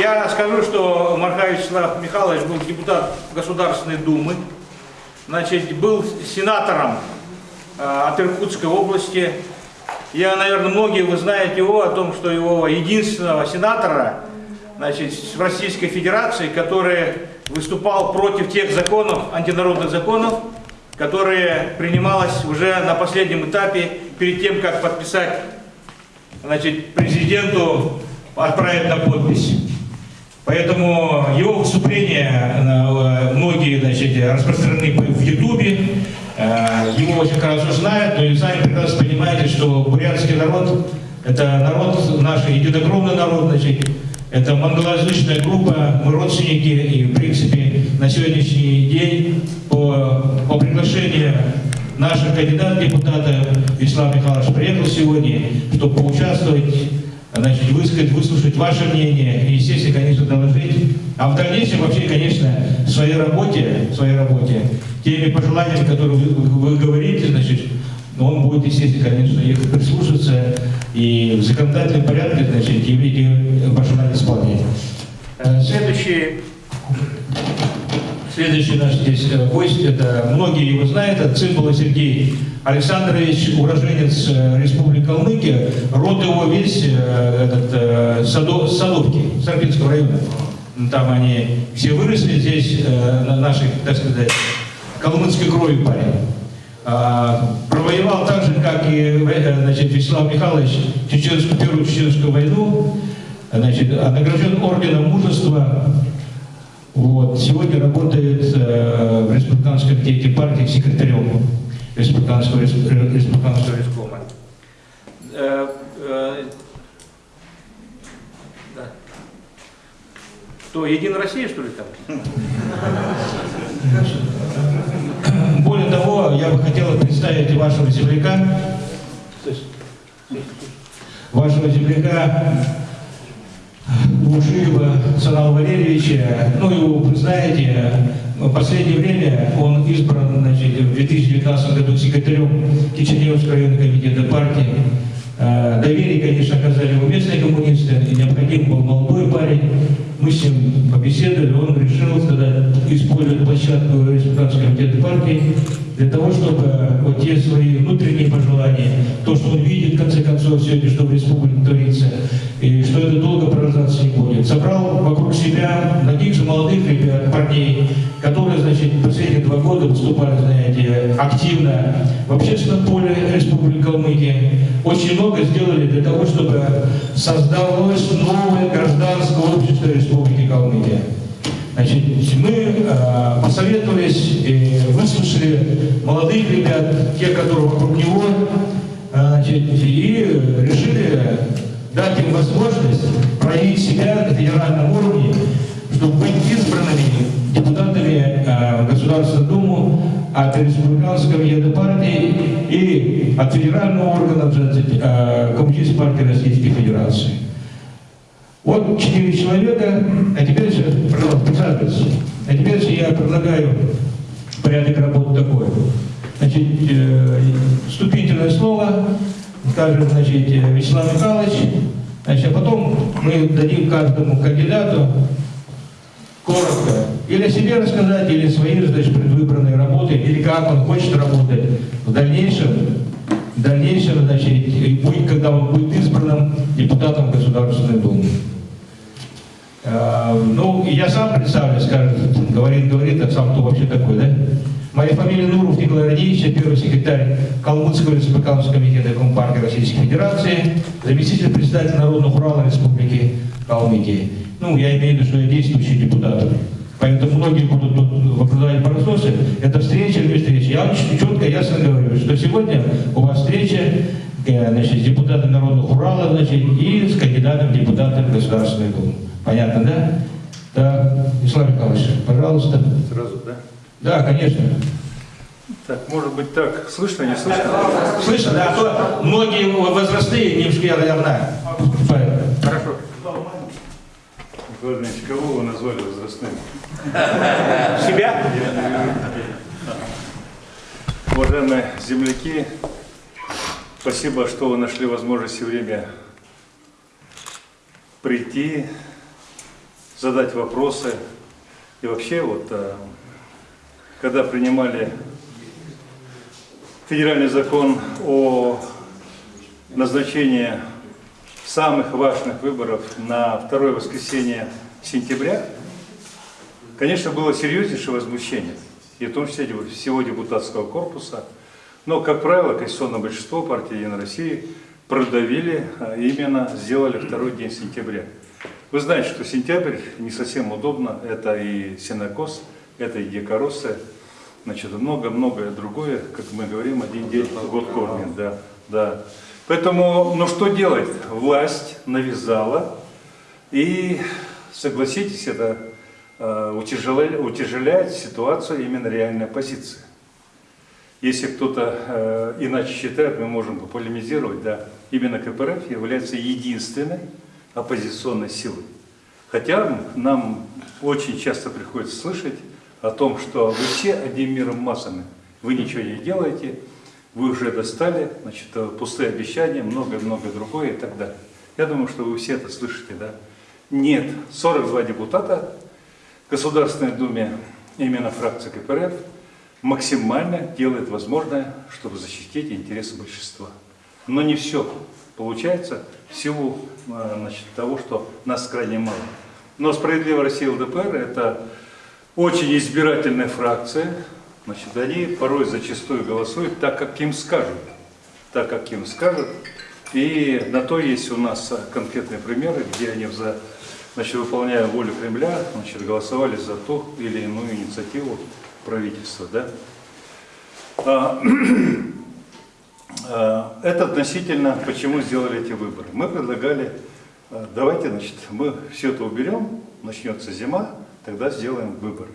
Я скажу, что Мархавич Вячеслав Михайлович был депутат Государственной Думы, значит, был сенатором э, от Иркутской области. Я, наверное, многие вы знаете его о том, что его единственного сенатора значит, в Российской Федерации, который выступал против тех законов, антинародных законов, которые принималось уже на последнем этапе, перед тем, как подписать значит, президенту отправить на подпись. Поэтому его выступления э, многие значит, распространены в Ютубе, э, его очень хорошо знают, но и сами прекрасно понимаете, что бурятский народ – это народ, наш единокровный народ, значит, это монголоязычная группа, мы родственники, и в принципе на сегодняшний день по, по приглашению наших кандидатов депутата Вячеслав Михайлович приехал сегодня, чтобы поучаствовать, значит, высказать, выслушать ваше мнение и, естественно, конечно, доложить. А в дальнейшем вообще, конечно, в своей работе, в своей работе, теми пожеланиями, которые вы, вы говорите, значит, он будет, естественно, конечно, их прислушаться и в законодательном порядке, значит, эти пожелания исполнять. Э, следующий, следующий наш здесь э, гость, это многие его знают, это Цимбала Сергей Александрович, уроженец э, Республики Калмыкия, род его весь этот, Садов, Садовки, Сарпинского района. Там они все выросли здесь, на нашей, так сказать, калмыцкой крови парень. А, провоевал так же, как и э, значит, Вячеслав Михайлович Чеченскую, Первую Чеченскую войну, значит, награжден орденом мужества. Вот. Сегодня работает э, в Республиканском комитете партии секретарем Республиканского, Республиканского рискома. Э, э, да. Кто, Единая Россия, что ли, там? Более того, я бы хотел представить вашего земляка, вашего земляка Бушиева Санала Валерьевича. Ну, его вы знаете, в последнее время он избран значит, в 2019 году секретарем Киченевского районного комитета партии. Э, доверие, конечно, оказали ему местные коммунисты, и необходим был молодой парень. Мы с ним побеседовали, он решил тогда использовать площадку Республиканского комитета партии для того, чтобы вот те свои внутренние пожелания, то, что он видит, в конце концов, сегодня, что в республике творится, и что это долго продолжаться не будет. Собрал вокруг себя таких же молодых ребят, парней, которые, значит, последние два года выступали, знаете, активно в общественном поле Республики Калмыкия. Очень много сделали для того, чтобы создалось новое гражданское общество Республики Калмыкия. Значит, мы э, посоветовались, и выслушали молодых ребят, те, которые вокруг него, э, значит, и решили дать им возможность проявить себя на федеральном уровне, чтобы быть избранными депутатами э, Государственную Думу от Республиканского ЕД партии и от федерального органа э, Коммунистической партии Российской Федерации. Вот четыре человека, а теперь присаживайтесь, а теперь я предлагаю порядок работы такой. Значит, э, вступительное слово скажет, значит, Вячеслав Михайлович, значит, а потом мы дадим каждому кандидату коротко или о себе рассказать, или свои значит, предвыбранные работы, или как он хочет работать в дальнейшем, в дальнейшем, значит, будет, когда он будет избранным депутатом Государственной Думы. Э, ну, я сам представлю, скажет, говорит, говорит, а сам кто вообще такой, да? Моя фамилия Нуров Николай Радевич, первый секретарь Калмыцкого республиканского комитета Компартии Российской Федерации, заместитель председателя Народного Урала Республики Калмыкия. Ну, я имею в виду, что я действующий депутат. Поэтому многие будут тут выпадать прососы. Это встреча или встреча. Я очень четко, ясно говорю, что сегодня у вас встреча э, значит, с депутатом Народного Урала значит, и с кандидатом депутатом Государственной Думы. Понятно, да? Да, Вячеслав Михайлович, пожалуйста. Сразу, да? Да, конечно. Так, может быть так, слышно, не слышно? Слышно, да, а то многие возрастные, немножко я, наверное, Хорошо. Владимир кого вы назвали возрастным? Себя? Уважаемые земляки, спасибо, что вы нашли возможность и время прийти задать вопросы. И вообще, вот, э, когда принимали федеральный закон о назначении самых важных выборов на второе воскресенье сентября, конечно, было серьезнейшее возмущение, и в том числе всего депутатского корпуса. Но, как правило, конституционное большинство партии «Единой России» продавили, а именно сделали второй день сентября. Вы знаете, что сентябрь не совсем удобно, это и сенокос, это и декоросы, значит, много-многое другое, как мы говорим, один день год кормит, да, да. Поэтому, ну что делать? Власть навязала, и, согласитесь, это э, утяжеляет, ситуацию именно реальной оппозиции. Если кто-то э, иначе считает, мы можем полемизировать, да, именно КПРФ является единственной оппозиционной силой. Хотя нам очень часто приходится слышать о том, что вы все одним миром массами, вы ничего не делаете, вы уже достали, значит, пустые обещания, много-много другое и так далее. Я думаю, что вы все это слышите, да? Нет, 42 депутата в Государственной Думе, именно фракция КПРФ, максимально делает возможное, чтобы защитить интересы большинства. Но не все получается в силу э, значит, того, что нас крайне мало. Но «Справедливая Россия ЛДПР» – это очень избирательная фракция, Значит, они порой зачастую голосуют так, как им скажут. Так, как им скажут. И на то есть у нас конкретные примеры, где они, за, значит, выполняя волю Кремля, значит, голосовали за ту или иную инициативу правительства. Да? А, а, это относительно, почему сделали эти выборы. Мы предлагали, а, давайте, значит, мы все это уберем, начнется зима, тогда сделаем выборы.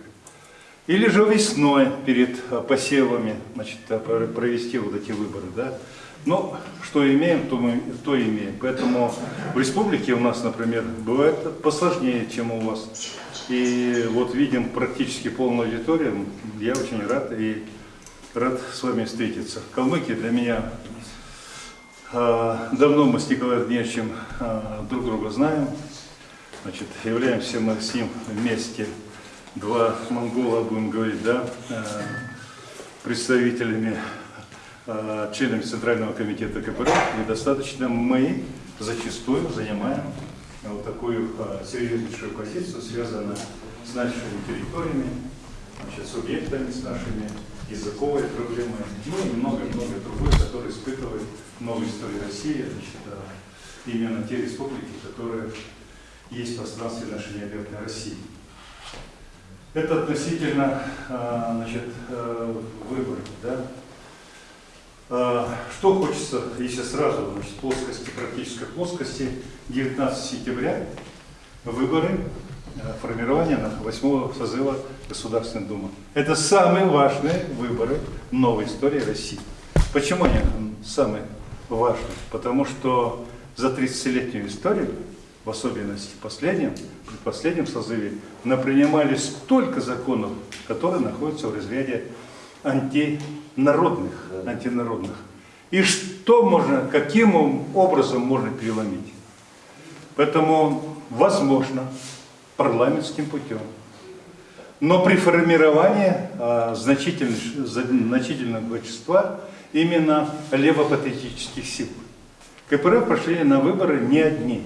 Или же весной перед э, посевами значит, э, провести вот эти выборы. Да? Но что имеем, то мы то имеем. Поэтому в республике у нас, например, бывает посложнее, чем у вас. И вот видим практически полную аудиторию. Я очень рад и рад с вами встретиться. Калмыки для меня э, давно мы с Николаем Андреевичем друг друга знаем. Значит, являемся мы с ним вместе два монгола, будем говорить, да, э, представителями, э, членами Центрального комитета КПРФ, и достаточно мы зачастую занимаем вот такую э, серьезнейшую позицию, связанную с нашими территориями, значит, субъектами, с нашими языковой проблемой, ну и много-много другое, которые испытывают новую историю России, значит, именно те республики, которые есть в пространстве нашей необъятной России. Это относительно а, значит, э, выборов. Да? А, что хочется, если сразу, значит, плоскости, практической плоскости, 19 сентября выборы э, формирования 8 созыва Государственной Думы. Это самые важные выборы новой истории России. Почему они самые важные? Потому что за 30-летнюю историю в особенности в последнем, в последнем созыве, напринимали столько законов, которые находятся в разряде антинародных, антинародных. И что можно, каким образом можно переломить? Поэтому возможно парламентским путем. Но при формировании а, значительного, значительного большинства именно левопатриотических сил. КПРФ прошли на выборы не одни.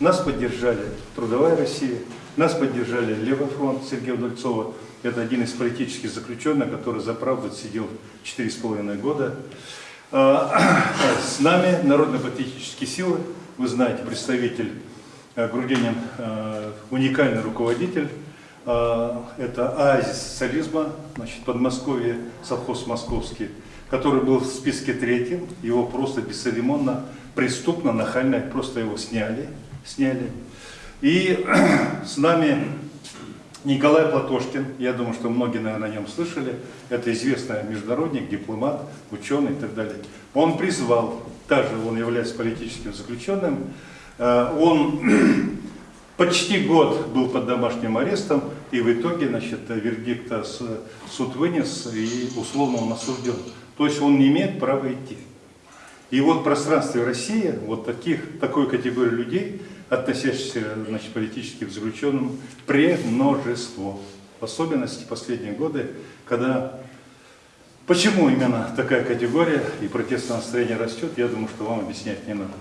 Нас поддержали Трудовая Россия, нас поддержали Левый фронт Сергея Удальцова. Это один из политических заключенных, который за правду сидел 4,5 года. А, с нами Народно-патриотические силы, вы знаете, представитель Грудинин, э, уникальный руководитель. А, это оазис социализма, значит, Подмосковье, совхоз московский, который был в списке третьим. Его просто бесцеремонно, преступно, нахально просто его сняли сняли. И с нами Николай Платошкин, я думаю, что многие, наверное, о нем слышали, это известный международник, дипломат, ученый и так далее. Он призвал, также он является политическим заключенным, э, он почти год был под домашним арестом, и в итоге, значит, вердикт суд вынес, и условно он осужден. То есть он не имеет права идти. И вот в пространстве России вот таких, такой категории людей относящихся значит, политически к заключенным, премножество. В особенности последние годы, когда Почему именно такая категория и протестное настроение растет, я думаю, что вам объяснять не надо.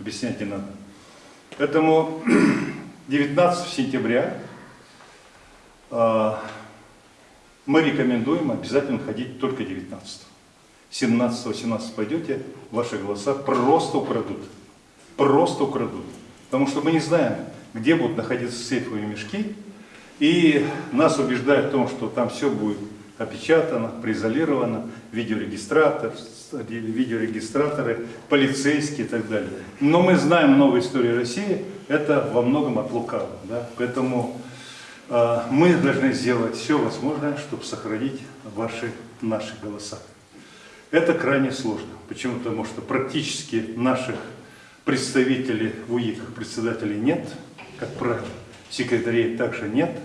Объяснять не надо. Поэтому 19 сентября э, мы рекомендуем обязательно ходить только 19. 17-18 пойдете, ваши голоса просто украдут. Просто украдут. Потому что мы не знаем, где будут находиться сейфовые мешки. И нас убеждают в том, что там все будет опечатано, произолировано, видеорегистратор, видеорегистраторы, полицейские и так далее. Но мы знаем новую историю России, это во многом от лукавого. Да? Поэтому э, мы должны сделать все возможное, чтобы сохранить ваши, наши голоса. Это крайне сложно. Почему? Потому что практически наших представителей в УИК, председателей нет, как правило. Секретарей также нет.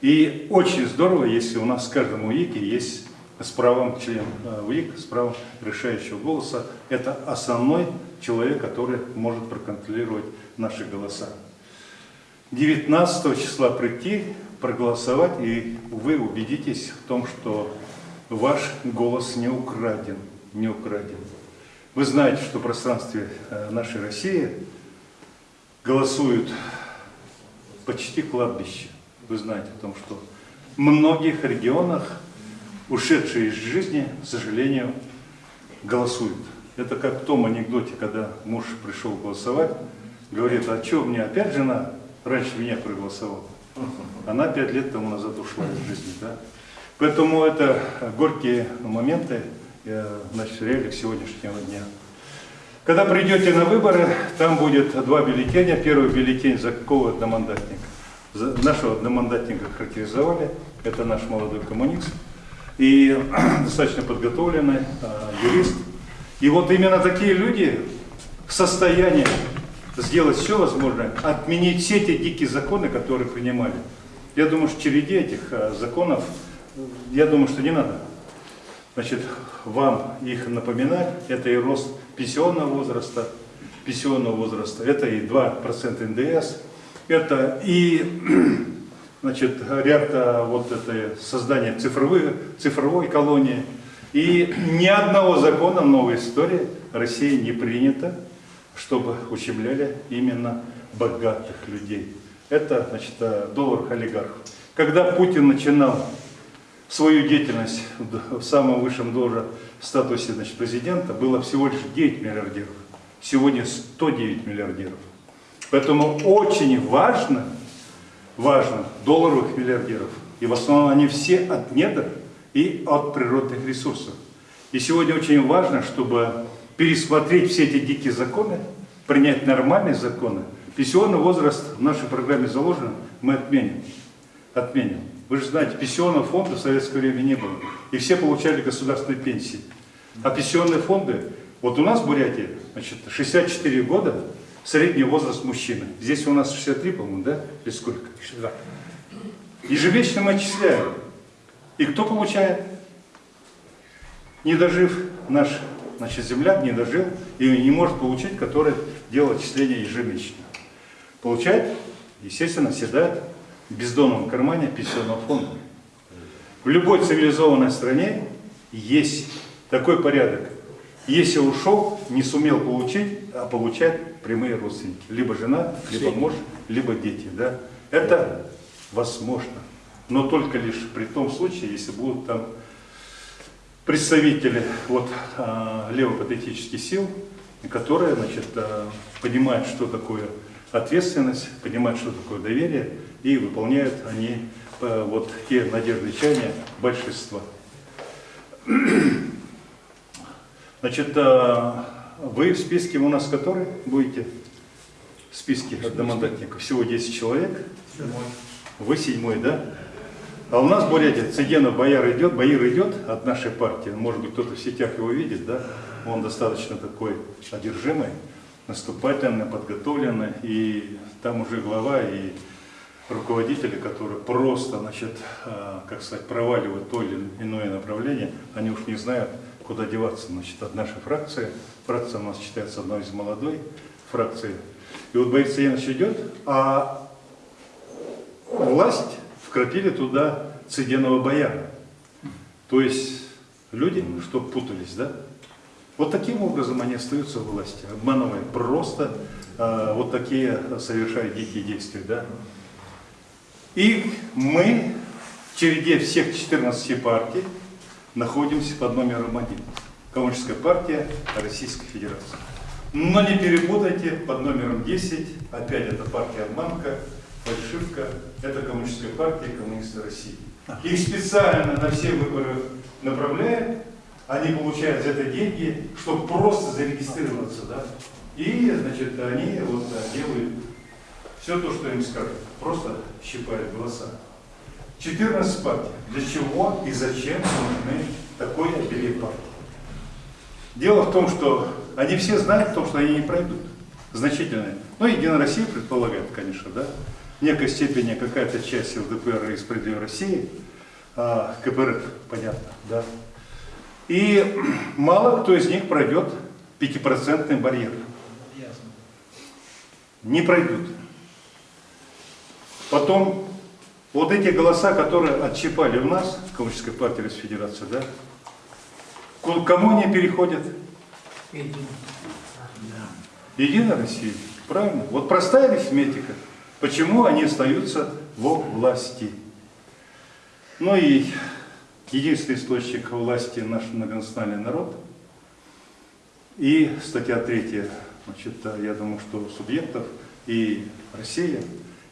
И очень здорово, если у нас в каждом УИКе есть с правом член э, УИК, с правом решающего голоса. Это основной человек, который может проконтролировать наши голоса. 19 числа прийти, проголосовать, и вы убедитесь в том, что ваш голос не украден. Не украден. Вы знаете, что в пространстве э, нашей России голосуют почти кладбище вы знаете о том, что в многих регионах ушедшие из жизни, к сожалению, голосуют. Это как в том анекдоте, когда муж пришел голосовать, говорит, а что, мне опять жена раньше меня проголосовала? Она пять лет тому назад ушла из жизни. Да? Поэтому это горькие моменты, э, значит, реалиях сегодняшнего дня. Когда придете на выборы, там будет два бюллетеня. Первый бюллетень за какого одномандатника нашего одномандатника характеризовали, это наш молодой коммунист, и достаточно подготовленный э, юрист. И вот именно такие люди в состоянии сделать все возможное, отменить все те дикие законы, которые принимали. Я думаю, что череде этих э, законов, я думаю, что не надо значит, вам их напоминать. Это и рост пенсионного возраста, пенсионного возраста, это и 2% НДС, это и значит, ряд а, вот это создание цифровой, цифровой колонии. И ни одного закона новой истории России не принято, чтобы ущемляли именно богатых людей. Это значит, а, доллар олигархов. Когда Путин начинал свою деятельность в самом высшем должном статусе значит, президента, было всего лишь 9 миллиардеров. Сегодня 109 миллиардеров. Поэтому очень важно, важно долларовых миллиардеров. И в основном они все от недр и от природных ресурсов. И сегодня очень важно, чтобы пересмотреть все эти дикие законы, принять нормальные законы. Пенсионный возраст в нашей программе заложен, мы отменим. Отменим. Вы же знаете, пенсионного фонда в советское время не было. И все получали государственные пенсии. А пенсионные фонды, вот у нас в Бурятии, значит, 64 года, средний возраст мужчины. Здесь у нас 63, по-моему, да? Или сколько? 62. Ежемесячно мы отчисляем. И кто получает? Не дожив наш значит, земляк, не дожил и не может получить, который делает отчисления ежемесячно. Получает, естественно, седает в бездонном кармане пенсионного фонда. В любой цивилизованной стране есть такой порядок. Если ушел, не сумел получить, а получать прямые родственники. Либо жена, либо муж, либо дети. Да? Это возможно. Но только лишь при том случае, если будут там представители вот, а, левопатетических сил, которые значит, а, понимают, что такое ответственность, понимают, что такое доверие, и выполняют они а, вот те надежды чаяния большинства. Значит, вы в списке у нас который будете? В списке одномандатников. Всего 10 человек. Седьмой. Вы седьмой, да? А у нас в Бурятии Цыгенов Бояр идет, Боир идет от нашей партии. Может быть, кто-то в сетях его видит, да? Он достаточно такой одержимый, наступательный, подготовленный. И там уже глава и руководители, которые просто, значит, а, как сказать, проваливают то или иное направление, они уж не знают, куда деваться. Значит, от нашей фракции, фракция у нас считается одной из молодой фракций, И вот Борис Янович идет, а власть вкрапили туда цеденого бояра. То есть люди, что путались, да? Вот таким образом они остаются в власти, обманывая просто э, вот такие совершая дикие действия, да? И мы в череде всех 14 партий находимся под номером один. Коммунистическая партия Российской Федерации. Но не перепутайте, под номером 10, опять это партия обманка, фальшивка, это коммунистическая партия коммунисты России. Их специально на все выборы направляют, они получают за это деньги, чтобы просто зарегистрироваться, да. И, значит, они вот да, делают все то, что им скажут, просто щипают голоса. 14 партий. Для чего и зачем нужны такой обилие партий? Дело в том, что они все знают о том, что они не пройдут. Значительные. Ну, Единая Россия предполагает, конечно, да. В некой степени какая-то часть ЛДПР и Справедливой России, а, КПРФ, понятно, да. И мало кто из них пройдет пятипроцентный барьер. Не пройдут. Потом, вот эти голоса, которые отщипали у нас, в Коммунистической партии Российской Федерации, да, к кому они переходят? Единая Россия, правильно? Вот простая арифметика. Почему они остаются во власти? Ну и единственный источник власти наш многонациональный народ. И статья третья, значит, я думаю, что субъектов и Россия.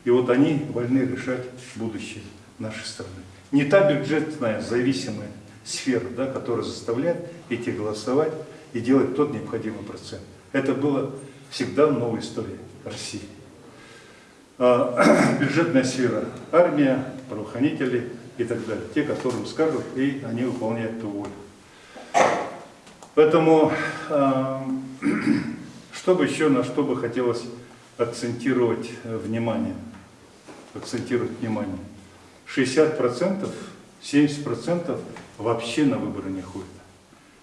И вот они вольны решать будущее нашей страны. Не та бюджетная зависимая сфера, да, которая заставляет идти голосовать и делать тот необходимый процент. Это было всегда в новой истории России. А, бюджетная сфера, армия, правоохранители и так далее. Те, которым скажут, и они выполняют ту волю. Поэтому, а, что бы еще, на что бы хотелось акцентировать внимание, акцентировать внимание. 60%, 70% вообще на выборы не ходят.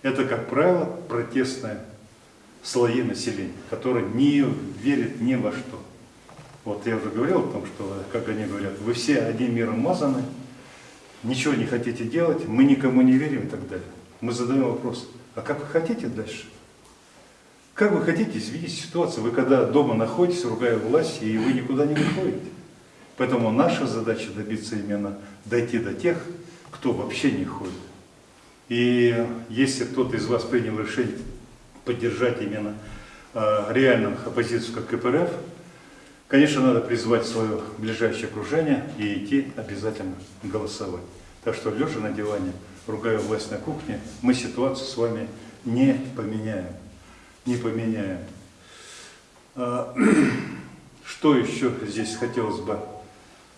Это, как правило, протестные слои населения, которые не верят ни во что. Вот я уже говорил о том, что, как они говорят, вы все одним миром мазаны, ничего не хотите делать, мы никому не верим и так далее. Мы задаем вопрос, а как вы хотите дальше? Как вы хотите изменить ситуацию? Вы когда дома находитесь, ругая власть, и вы никуда не выходите. Поэтому наша задача добиться именно дойти до тех, кто вообще не ходит. И если кто-то из вас принял решение поддержать именно э, реальную оппозицию, как КПРФ, конечно, надо призвать свое ближайшее окружение и идти обязательно голосовать. Так что, лежа на диване, ругая власть на кухне, мы ситуацию с вами не поменяем. Не поменяем. А, что еще здесь хотелось бы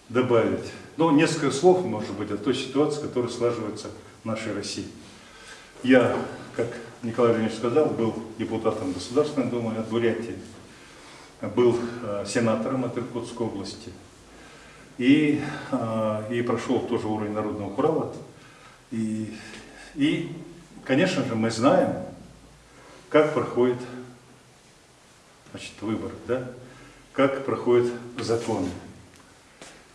добавить? Ну, несколько слов, может быть, о той ситуации, которая слаживается в нашей России. Я, как Николай Леонидович сказал, был депутатом Государственной Думы от Бурятии, был э, сенатором от Иркутской области и, э, и прошел тоже уровень Народного Урала. И, и, конечно же, мы знаем, как проходит значит, выбор, да? как проходят законы.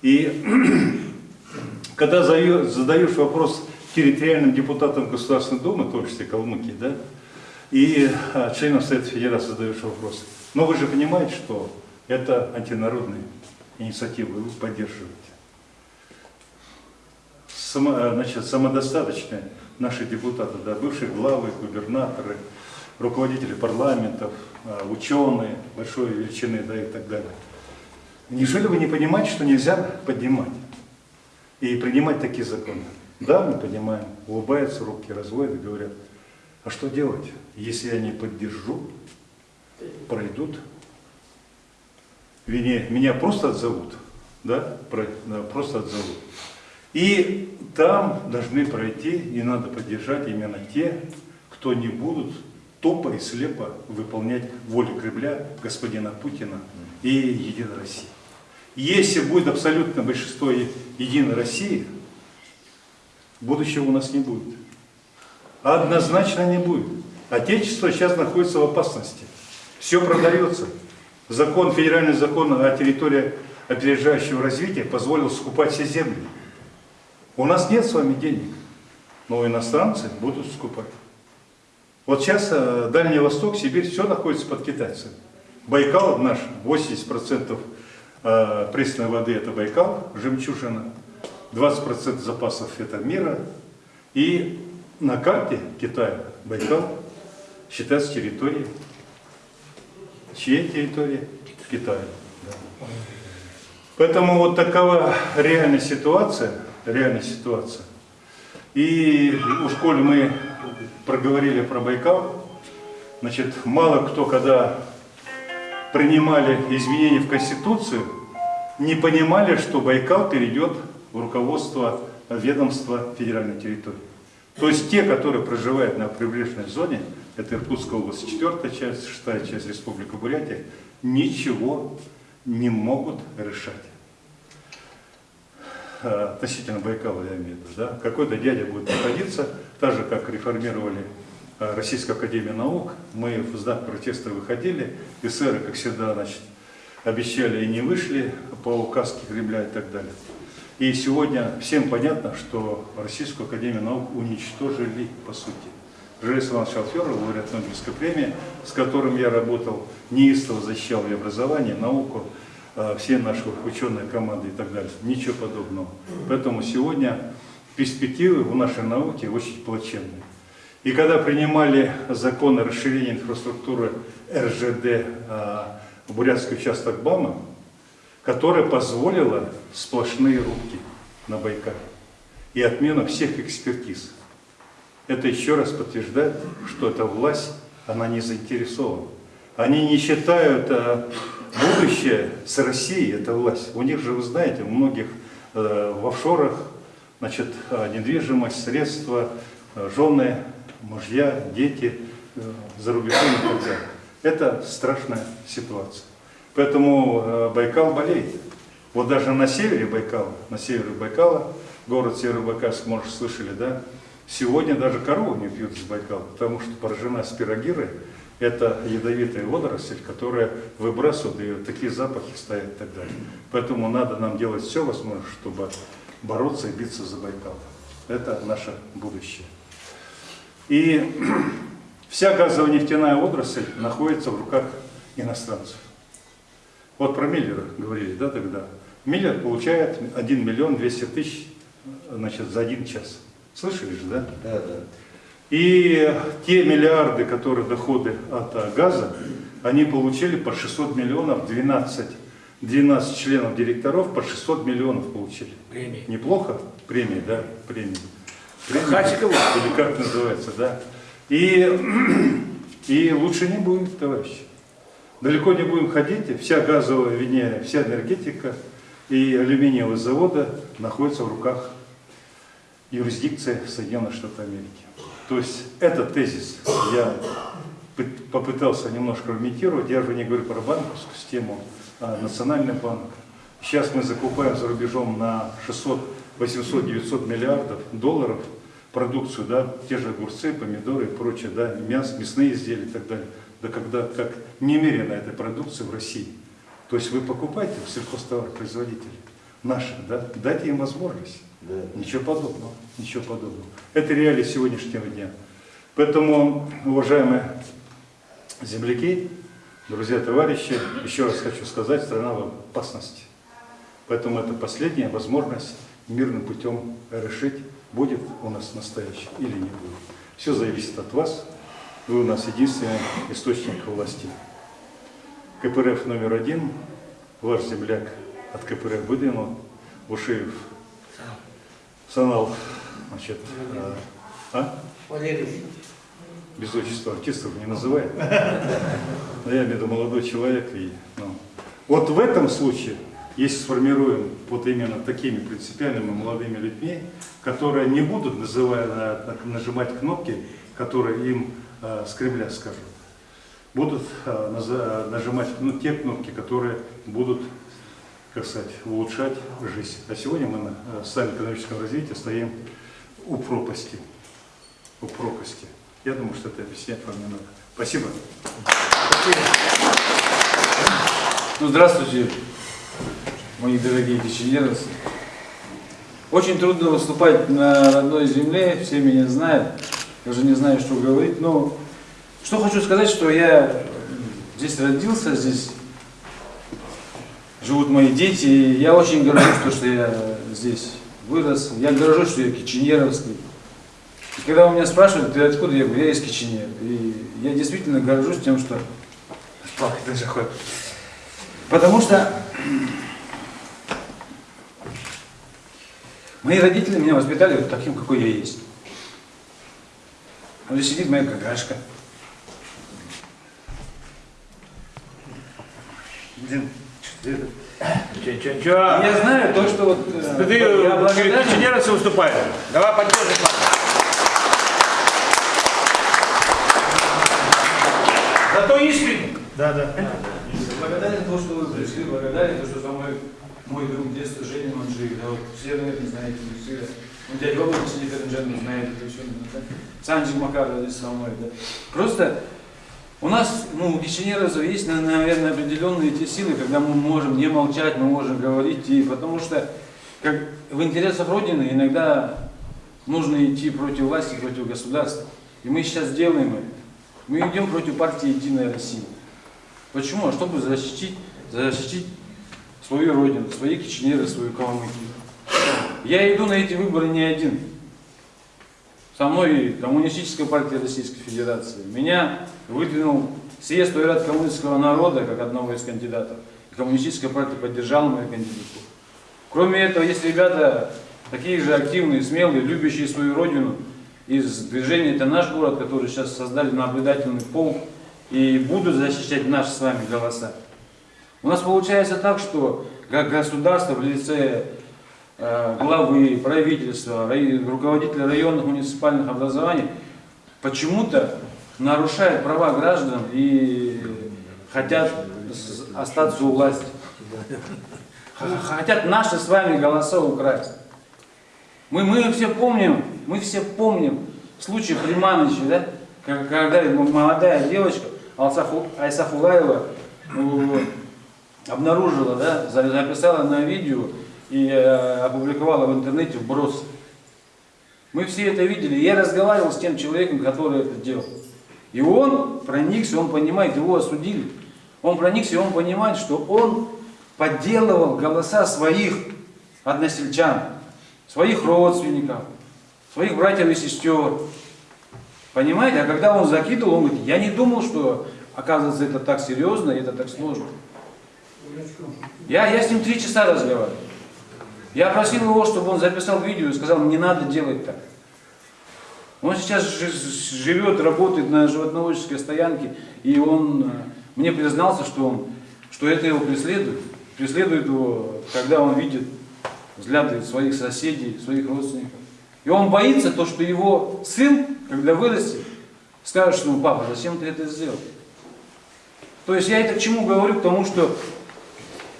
И когда задаешь вопрос территориальным депутатам Государственной Думы, в том числе Калмыкии, да, и а, членам Совета Федерации задаешь вопрос. Но вы же понимаете, что это антинародные инициативы, вы поддерживаете. Само, а, значит, самодостаточные наши депутаты, да, бывшие главы, губернаторы, руководители парламентов, а, ученые большой величины да, и так далее. Неужели вы не понимаете, что нельзя поднимать и принимать такие законы? Да, мы понимаем, улыбаются, руки разводят и говорят, а что делать, если я не поддержу, пройдут, меня, меня просто отзовут, да, просто отзовут. И там должны пройти, и надо поддержать именно те, кто не будут тупо и слепо выполнять волю Кремля, господина Путина и Единой России. Если будет абсолютно большинство Единой России, будущего у нас не будет. Однозначно не будет. Отечество сейчас находится в опасности. Все продается. Закон, федеральный закон о территории опережающего развития позволил скупать все земли. У нас нет с вами денег, но иностранцы будут скупать. Вот сейчас э, Дальний Восток, Сибирь, все находится под китайцами. Байкал наш, 80% э, пресной воды это Байкал, жемчужина, 20% запасов это мира. И на карте Китая Байкал считается территорией. Чьей территории? Китая. да. Поэтому вот такова реальная ситуация, реальная ситуация. И уж коль мы проговорили про Байкал, значит, мало кто, когда принимали изменения в Конституцию, не понимали, что Байкал перейдет в руководство ведомства федеральной территории. То есть те, которые проживают на прибрежной зоне, это Иркутская область, четвертая часть, шестая часть Республика Бурятия, ничего не могут решать. Э, Относительно Байкала, я имею в виду, да? Какой-то дядя будет находиться, так же, как реформировали э, Российскую Академию Наук, мы в знак протеста выходили, эсеры, как всегда, значит, обещали и не вышли по указке Кремля и так далее. И сегодня всем понятно, что Российскую Академию Наук уничтожили по сути. Желез Иванович Алферов, лауреат Нобелевской премии, с которым я работал, неистово защищал и образование, науку, э, все наши ученые команды и так далее. Ничего подобного. Поэтому сегодня перспективы у нашей науки очень плачевные. И когда принимали закон о расширении инфраструктуры РЖД э, в Бурятский участок БАМа, которая позволила сплошные рубки на Байкале и отмена всех экспертиз. Это еще раз подтверждает, что эта власть, она не заинтересована. Они не считают э, будущее с Россией, эта власть. У них же, вы знаете, у многих э, в офшорах значит, э, недвижимость, средства, жены, мужья, дети за рубежом и так далее. Это страшная ситуация. Поэтому Байкал болеет. Вот даже на севере Байкала, на севере Байкала, город Северобайкальск, может, слышали, да, сегодня даже коровы не пьют из Байкала, потому что поражена спирогирой, это ядовитая водоросль, которая выбрасывает, и такие запахи стоят и так далее. Поэтому надо нам делать все возможное, чтобы бороться и биться за Байкал. Это наше будущее. И вся газово-нефтяная отрасль находится в руках иностранцев. Вот про Миллера говорили, да, тогда. Миллер получает 1 миллион 200 тысяч значит, за один час. Слышали же, да? Да, да. И те миллиарды, которые доходы от а, газа, они получили по 600 миллионов, 12, 12 членов директоров по 600 миллионов получили. Премии. Неплохо? Премии, да, премии. Премии, Хачикова. Или как называется, да. И, и лучше не будет, товарищи. Далеко не будем ходить, вся газовая, вернее, вся энергетика и алюминиевые заводы находятся в руках юрисдикции Соединенных Штатов Америки. То есть этот тезис я пы- попытался немножко имитировать, я же не говорю про банковскую систему, а национальный банк. Сейчас мы закупаем за рубежом на 600, 800, 900 миллиардов долларов продукцию, да, те же огурцы, помидоры и прочее, да, мясо, мясные изделия и так далее. Да когда как немерено этой продукции в России. То есть вы покупаете у сельхозтоваропроизводителей наших, да, дайте им возможность. Ничего подобного, ничего подобного. Это реалии сегодняшнего дня. Поэтому, уважаемые земляки, друзья, товарищи, еще раз хочу сказать, страна в опасности. Поэтому это последняя возможность мирным путем решить, будет у нас настоящий или не будет. Все зависит от вас. Вы у нас единственный источник власти. КПРФ номер один, ваш земляк от КПРФ выдвинул, Ушиев Санал, значит, э, а? Валерий. без отчества артистов не называет. Но я имею в виду молодой человек. И, ну, вот в этом случае, если сформируем вот именно такими принципиальными молодыми людьми, которые не будут называя, на- нажимать кнопки, которые им э, с Кремля скажут, будут э, нажимать ну, те кнопки, которые будут, как сказать, улучшать жизнь. А сегодня мы на э, социально экономическом развитии стоим у пропасти. У пропасти. Я думаю, что это объяснять вам не надо. Спасибо. Ну, здравствуйте, мои дорогие киченеровцы. Очень трудно выступать на родной земле, все меня знают, даже не знаю, что говорить. Но что хочу сказать, что я здесь родился, здесь живут мои дети, и я очень горжусь, то, что я здесь вырос. Я горжусь, что я киченеровский. И когда у меня спрашивают, ты откуда, я говорю, я из Киченера. И я действительно горжусь тем, что... Плакать даже ходит. Потому что мои родители меня воспитали вот таким, какой я есть. Вот здесь сидит моя какашка. Это? Че-че-че? Я знаю то, что вот... э, Ты я перед благодарен. инженером выступаешь. Давай поддержим. Зато искренне. Да, да. Благодарен то, что вы пришли, благодарен то, что со мной мой друг детства Женя Манжик, да, вот все, наверное, знаете, все. Ну, дядя Роберт Синиференджен знает это все, да. Санджи Макаров здесь со мной, да. Просто у нас, ну, у киченеровцев есть, наверное, определенные эти силы, когда мы можем не молчать, мы можем говорить, и потому что как в интересах Родины иногда нужно идти против власти, против государства. И мы сейчас делаем это. Мы идем против партии «Единая Россия». Почему? Чтобы защитить, защитить свою родину, свои киченеры, свою Калмыкию. Я иду на эти выборы не один. Со мной Коммунистическая партия Российской Федерации. Меня выдвинул съезд Уйрат калмыцкого народа как одного из кандидатов. И Коммунистическая партия поддержала мою кандидатуру. Кроме этого, есть ребята такие же активные, смелые, любящие свою родину из движения «Это наш город», который сейчас создали наблюдательный полк и будут защищать наши с вами голоса. У нас получается так, что как государство в лице главы правительства, руководителя районных муниципальных образований почему-то нарушает права граждан и хотят остаться у власти. Хотят наши с вами голоса украсть. Мы, мы все помним, мы все помним случай Приманыча, да? Когда молодая девочка Айсахулаева ну, обнаружила, да, за- записала на видео и э, опубликовала в интернете вброс. Мы все это видели. Я разговаривал с тем человеком, который это делал. И он проникся, он понимает, его осудили. Он проникся, он понимает, что он подделывал голоса своих односельчан, своих родственников, своих братьев и сестер. Понимаете? А когда он закидывал, он говорит, я не думал, что оказывается это так серьезно и это так сложно. Я, я с ним три часа разговаривал. Я просил его, чтобы он записал видео и сказал, не надо делать так. Он сейчас жи- живет, работает на животноводческой стоянке, и он э, мне признался, что, он, что это его преследует. Преследует его, когда он видит взгляды своих соседей, своих родственников. И он боится то, что его сын, когда вырастет, скажет, что ну, папа, зачем ты это сделал? То есть я это к чему говорю? К тому, что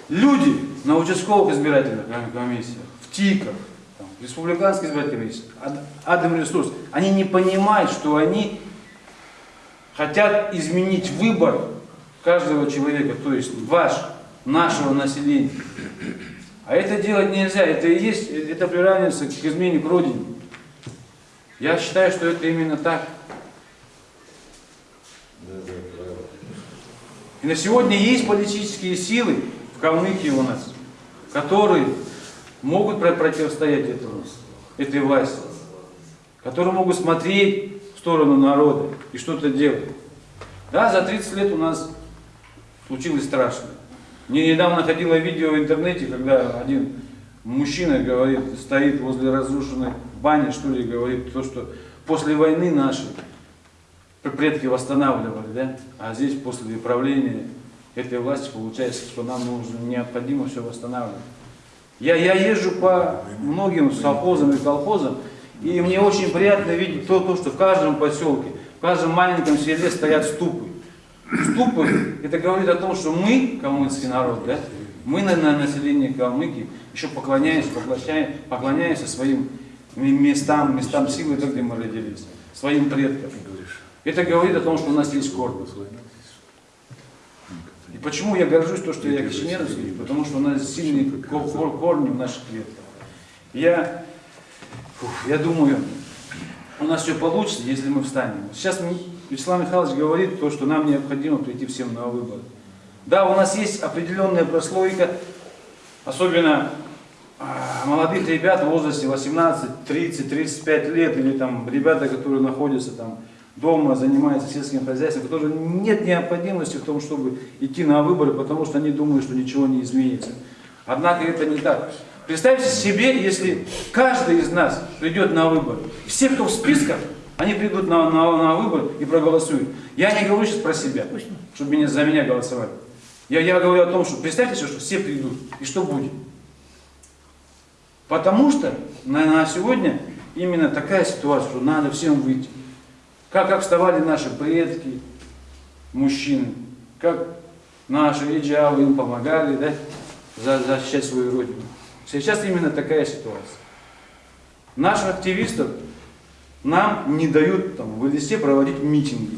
люди на участковых избирательных комиссиях, в ТИКах, там, в республиканской избирательной комиссии, Ад- Адам Ресурс, они не понимают, что они хотят изменить выбор каждого человека, то есть ваш, нашего населения. А это делать нельзя, это и есть, это приравнивается к измене к родине. Я считаю, что это именно так. И на сегодня есть политические силы в Калмыкии у нас, которые могут про- противостоять этому, этой власти, которые могут смотреть в сторону народа и что-то делать. Да, за 30 лет у нас случилось страшно. Мне недавно ходило видео в интернете, когда один мужчина говорит, стоит возле разрушенной бани, что ли, говорит, то, что после войны наши предки восстанавливали, да? А здесь после правления этой власти получается, что нам нужно необходимо все восстанавливать. Я, я езжу по многим совхозам и колхозам, и мне очень приятно видеть то, то, что в каждом поселке, в каждом маленьком селе стоят ступы. Ступы, это говорит о том, что мы, калмыцкий народ, да, мы, на, на население Калмыкии, еще поклоняемся, поклоняемся, поклоняемся своим местам, местам силы, там, где мы родились, своим предкам. Это говорит о том, что у нас есть корни. И почему я горжусь то, что я кишиневский? Потому что у нас сильные ко- ко- корни в наших клетках. Я, я думаю, у нас все получится, если мы встанем. Сейчас Вячеслав Михайлович говорит то, что нам необходимо прийти всем на выборы. Да, у нас есть определенная прослойка, особенно а, молодых ребят в возрасте 18, 30, 35 лет, или там ребята, которые находятся там дома, занимаются сельским хозяйством, которые нет необходимости в том, чтобы идти на выборы, потому что они думают, что ничего не изменится. Однако это не так. Представьте себе, если каждый из нас придет на выборы. Все, кто в списках, они придут на, на, на выборы и проголосуют. Я не говорю сейчас про себя, чтобы меня, за меня голосовали. Я, я говорю о том, что представьте себе, что все придут. И что будет? Потому что на, на сегодня именно такая ситуация, что надо всем выйти. Как, как вставали наши предки, мужчины, как наши иджавы им помогали да, за- защищать свою родину. Сейчас именно такая ситуация. Наших активистов нам не дают там, в листе проводить митинги.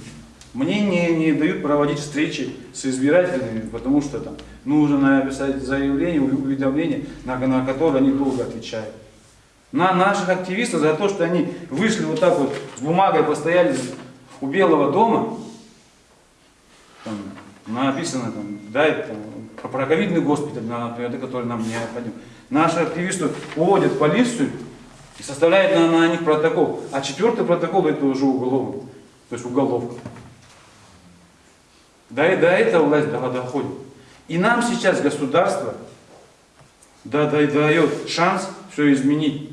Мне не, не дают проводить встречи с избирателями, потому что там нужно написать заявление, уведомление, на, на которое они долго отвечают. На наших активистов за то, что они вышли вот так вот с бумагой, постояли у Белого дома, там, написано там, да, это, про, ковидный госпиталь, на- например, да, который нам необходим. Наши активисты уводят полицию и составляют на, на них протокол. А четвертый протокол это уже уголовный, то есть уголовка. До, до этого власть до- доходит. И нам сейчас государство да, да, дает шанс все изменить.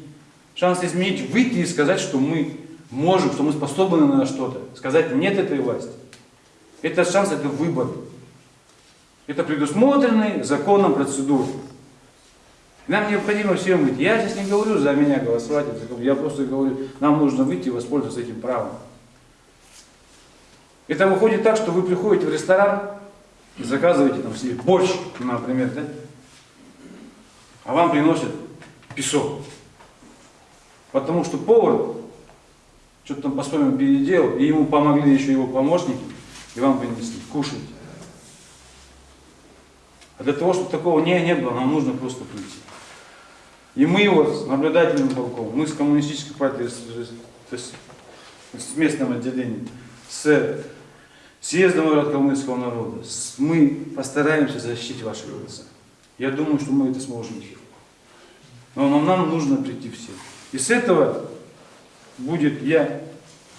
Шанс изменить, выйти и сказать, что мы можем, что мы способны на что-то. Сказать нет этой власти. Это шанс, это выбор. Это предусмотренные законом процедуры. Нам необходимо всем выйти. Я сейчас не говорю за меня голосовать, я просто говорю, нам нужно выйти и воспользоваться этим правом. Это выходит так, что вы приходите в ресторан и заказываете там себе борщ, например, да? а вам приносят песок. Потому что повар что-то там по-своему переделал, и ему помогли еще его помощники, и вам принесли. Кушайте. А для того, чтобы такого не, не было, нам нужно просто прийти. И мы вот с наблюдательным полком, мы с коммунистической партией, с, с- с местным отделением, с съездом калмыцкого народа, с- мы постараемся защитить ваши голоса. Я думаю, что мы это сможем. Но нам, нам нужно прийти все. И с этого будет, я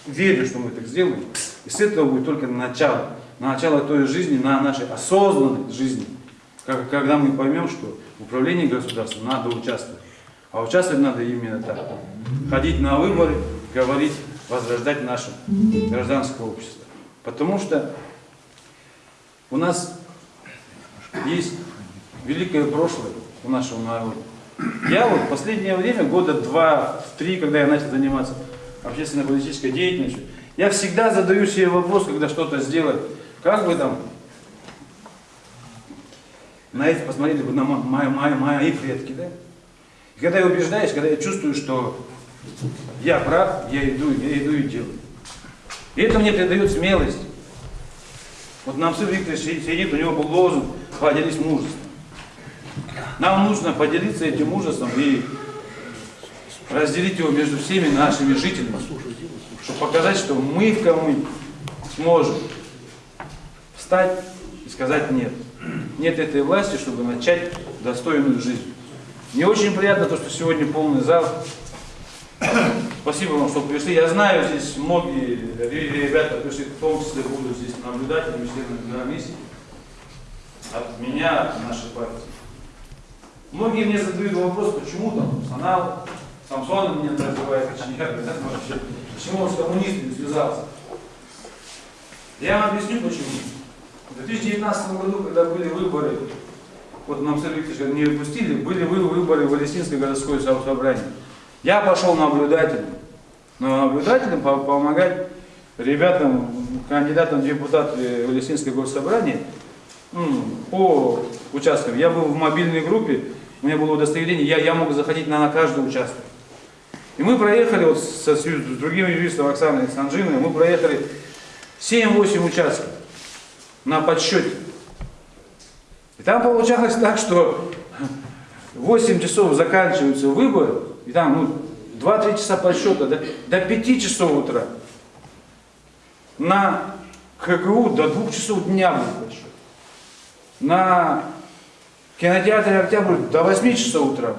верю, что мы так сделаем, и с этого будет только начало. Начало той жизни, на нашей осознанной жизни, когда мы поймем, что в управлении государством надо участвовать. А участвовать надо именно так. Ходить на выборы, говорить, возрождать наше гражданское общество. Потому что у нас есть великое прошлое у нашего народа. Я вот последнее время, года два-три, когда я начал заниматься общественно-политической деятельностью, я всегда задаю себе вопрос, когда что-то сделать, как бы там, на это посмотрели бы на мо- мои, мои, мои предки, да? И когда я убеждаюсь, когда я чувствую, что я прав, я иду, я иду и делаю. И это мне придает смелость. Вот нам сын Виктор си- сидит, у него был лозунг «Поделись мужеством». Нам нужно поделиться этим мужеством и разделить его между всеми нашими жителями, чтобы показать, что мы в Камы сможем встать и сказать «нет». Нет этой власти, чтобы начать достойную жизнь. Мне очень приятно то, что сегодня полный зал. Спасибо вам, что пришли. Я знаю, здесь многие ре- ребята пришли, в том числе будут здесь наблюдателями, членами комиссии. От меня, от нашей партии. Многие мне задают вопрос, почему там Санал, Самсон меня называет, да, вообще, почему он с коммунистами связался. Я вам объясню почему. В 2019 году, когда были выборы, вот нам Сергей Викторович не выпустили, были вы- выборы в Палестинское городское со- собрание. Я пошел наблюдателем. Но наблюдателем по- помогать ребятам, кандидатам в депутаты Палестинское госсобрание м, по участкам. Я был в мобильной группе, у меня было удостоверение, я, я мог заходить на, на каждый участок. И мы проехали вот со, с другим юристом Оксаной Санжиной, мы проехали 7-8 участков на подсчете. И там получалось так, что 8 часов заканчиваются выборы, и там ну, 2-3 часа подсчета, да, до 5 часов утра. На КГУ до 2 часов дня был подсчет. На кинотеатре Октябрь до 8 часов утра.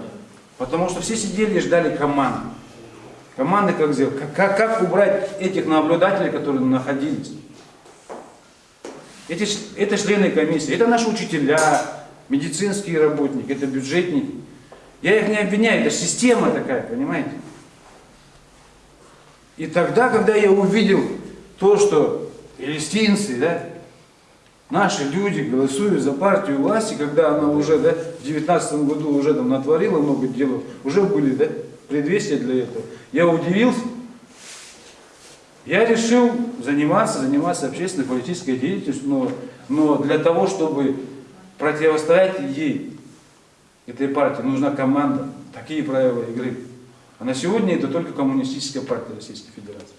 Потому что все сидели и ждали команды. Команды как сделать? Как, как, убрать этих наблюдателей, которые находились? Эти, это члены комиссии, это наши учителя, медицинские работники, это бюджетники. Я их не обвиняю, это система такая, понимаете? И тогда, когда я увидел то, что палестинцы, да, наши люди голосуют за партию власти, когда она уже да, в 19 году уже там натворила много дел, уже были да, предвестия для этого, я удивился. Я решил заниматься, заниматься общественной политической деятельностью, но, но для того, чтобы противостоять ей, этой партии, нужна команда, такие правила игры. А на сегодня это только коммунистическая партия Российской Федерации.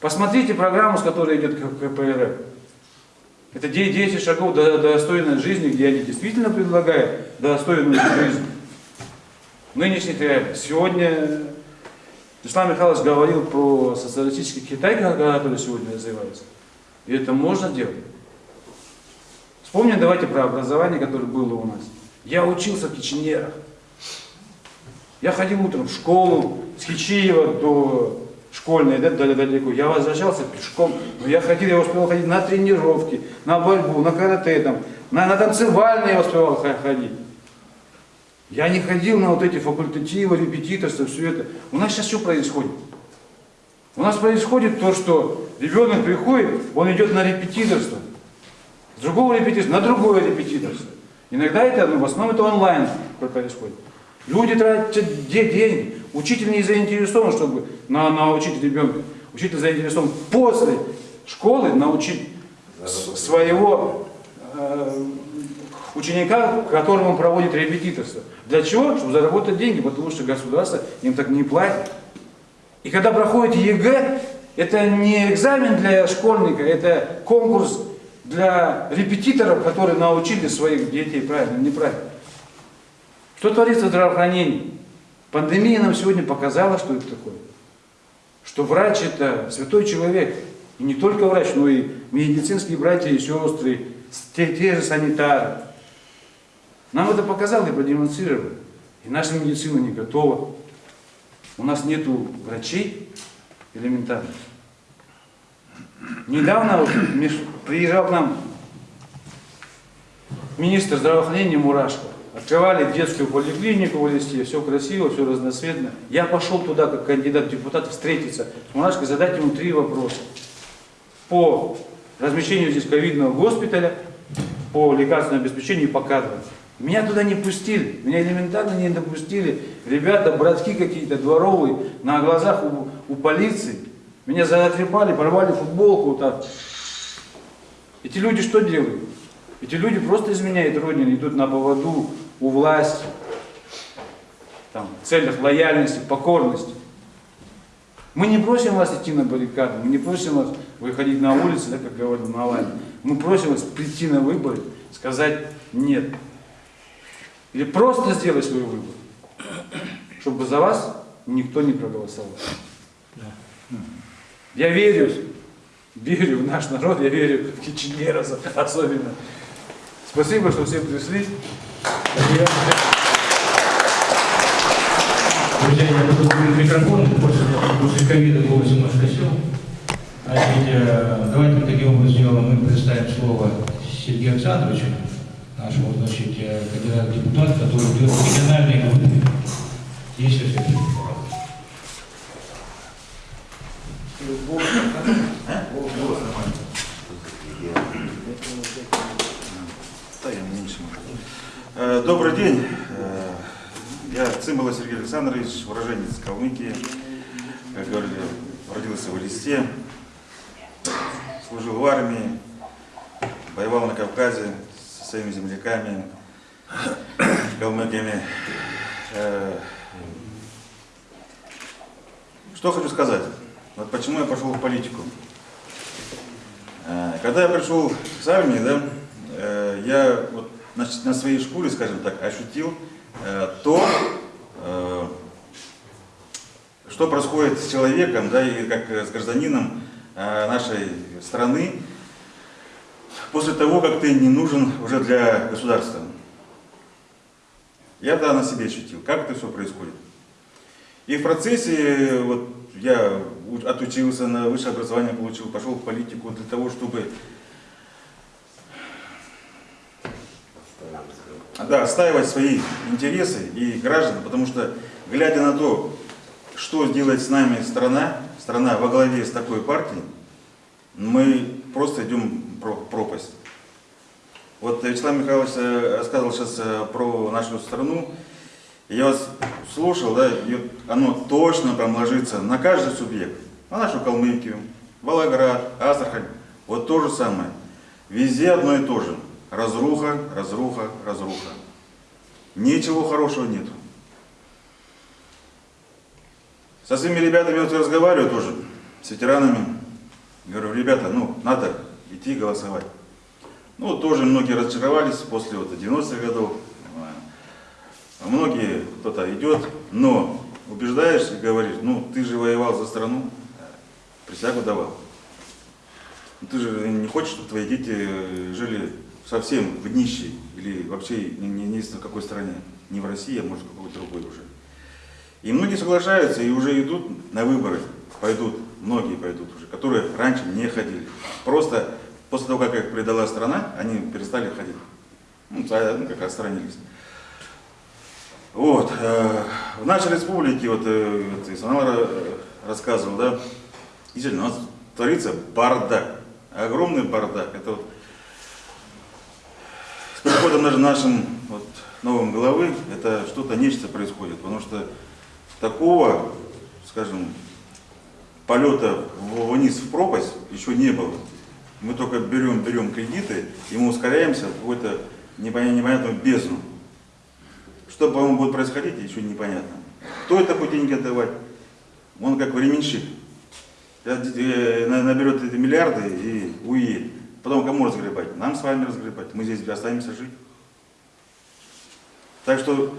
Посмотрите программу, с которой идет КПРФ. Это 10 шагов до до достойной жизни, где они действительно предлагают достойную жизнь. Нынешних реалий. Сегодня Ислам Михайлович говорил про социалистический Китай, который сегодня развивается. И это можно делать. Вспомним давайте про образование, которое было у нас. Я учился в Киченерах. Я ходил утром в школу с Хичиева до школьной, да, дал- далеко. Я возвращался пешком, но я ходил, я успевал ходить на тренировки, на борьбу, на карате, там, на, на танцевальные я успевал ходить. Я не ходил на вот эти факультативы, репетиторство, все это. У нас сейчас что происходит? У нас происходит то, что ребенок приходит, он идет на репетиторство. С другого репетиторства на другое репетиторство. Иногда это, ну, в основном это онлайн происходит. Люди тратят де- деньги. Учитель не заинтересован, чтобы на, научить ребенка. Учитель заинтересован после школы научить своего э, ученика, которому он проводит репетиторство. Для чего? Чтобы заработать деньги, потому что государство им так не платит. И когда проходит ЕГЭ, это не экзамен для школьника, это конкурс для репетиторов, которые научили своих детей правильно, неправильно. Что творится в здравоохранении? Пандемия нам сегодня показала, что это такое. Что врач это святой человек. И не только врач, но и медицинские братья и сестры, те, те же санитары. Нам это показали и продемонстрировали. И наша медицина не готова. У нас нету врачей элементарно. Недавно приезжал к нам министр здравоохранения Мурашко. Открывали детскую поликлинику в Листе, все красиво, все разноцветно. Я пошел туда, как кандидат в депутат, встретиться с Мурашко, задать ему три вопроса. По размещению здесь ковидного госпиталя, по лекарственному обеспечению и по кадрам. Меня туда не пустили, меня элементарно не допустили. Ребята, братки какие-то дворовые, на глазах у, у полиции. Меня затрепали, порвали футболку вот так. Эти люди что делают? Эти люди просто изменяют Родину, идут на поводу у власти, там, в целях лояльности, покорности. Мы не просим вас идти на баррикады, мы не просим вас выходить на улицы, да, как говорил Навальный. Мы просим вас прийти на выборы, сказать нет. Или просто сделать свой выбор, чтобы за вас никто не проголосовал. Я верю, верю в наш народ, я верю в киченеров особенно. Спасибо, что все пришли. Друзья, я буду говорить микрофон, после, после ковида голос немножко сел. А ведь, э, давайте таким образом сделаем, мы предоставим слово Сергею Александровичу, нашему, значит, э, кандидату депутат, который идет в региональные выборы. Если все Э, Добрый день. Э, Я Цимбала Сергей Александрович, уроженец Калмыкии. Как говорили, родился в Элисте, служил в армии, воевал на Кавказе со своими земляками, калмыками. Э, Что хочу сказать? Вот почему я пошел в политику. Когда я пришел с армии, да, я вот на, на своей шкуре, скажем так, ощутил э, то, э, что происходит с человеком, да, и как э, с гражданином э, нашей страны после того, как ты не нужен уже для государства. Я да на себе ощутил, как это все происходит. И в процессе вот, я отучился на высшее образование, получил, пошел в политику для того, чтобы да, отстаивать свои интересы и граждан, потому что, глядя на то, что делает с нами страна, страна во главе с такой партией, мы просто идем про пропасть. Вот Вячеслав Михайлович э, рассказывал сейчас э, про нашу страну. Я вас слушал, да, и оно точно прям ложится на каждый субъект. На нашу Калмыкию, Волгоград, Астрахань. Вот то же самое. Везде одно и то же. Разруха, разруха, разруха. Ничего хорошего нету. Со своими ребятами вот разговариваю тоже, с ветеранами. Говорю, ребята, ну, надо идти голосовать. Ну, тоже многие разочаровались после вот 90-х годов. А Многие, кто-то идет, но убеждаешь и говоришь, ну, ты же воевал за страну, присягу давал. Ну, Ты же не хочешь, чтобы твои дети э, жили совсем в нищей или вообще не, не, не в какой стране, не в России, а может какой-то другой уже. И многие соглашаются и уже идут на выборы, пойдут, многие пойдут уже, которые раньше не ходили. Просто после того, как их предала страна, они перестали ходить. Ну, за- ну, как отстранились. Вот. э, В нашей республике, вот, э, вот и Самара э, рассказывал, да, действительно, у нас творится бардак, огромный бардак. Это вот с приходом даже нашим вот, новым главы, это что-то, нечто происходит, потому что такого, скажем, полета вниз в пропасть еще не было. Мы только берем, берем кредиты, и мы ускоряемся в какую-то непонятную, бездну. Что, по-моему, будет происходить, еще непонятно. Кто это будет деньги отдавать? Он как временщик. Э, на- Наберет эти миллиарды и уедет. Потом кому разгребать? Нам с вами разгребать. Мы здесь останемся жить. Так что,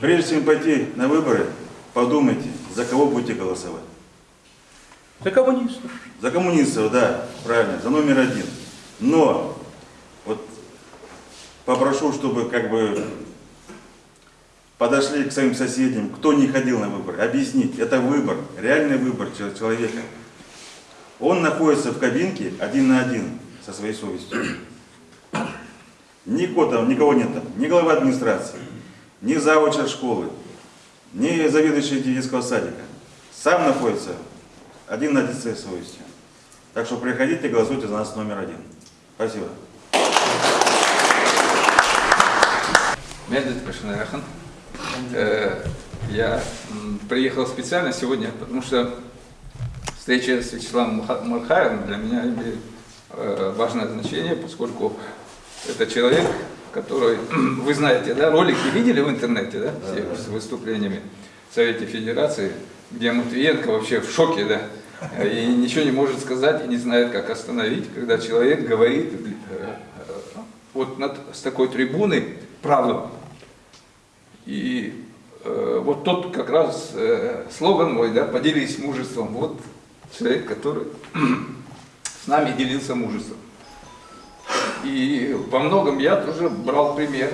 прежде чем пойти на выборы, подумайте, за кого будете голосовать. За коммунистов. За коммунистов, да, правильно, за номер один. Но вот попрошу, чтобы как бы подошли к своим соседям, кто не ходил на выборы, объяснить, это выбор, реальный выбор чел- человека. Он находится в кабинке один на один со своей совестью. Никого никого нет там, ни главы администрации, ни завуча школы, ни заведующий детского садика. Сам находится один на своей совестью. Так что приходите, голосуйте за нас номер один. Спасибо. Мендет Пашинарахан. Э, Я приехал специально сегодня, потому что встреча с Вячеславом Мархаевым для меня важное значение, поскольку это человек, который, вы знаете, да, ролики видели в интернете, да, все с выступлениями в Совете Федерации, где Матвиенко вообще в шоке, да, и ничего не может сказать и не знает, как остановить, когда человек говорит э, э, вот над, с такой трибуны правду. И э, вот тот как раз э, слоган мой, да, поделись мужеством. Вот человек, который с нами делился мужеством. И во многом я тоже брал пример.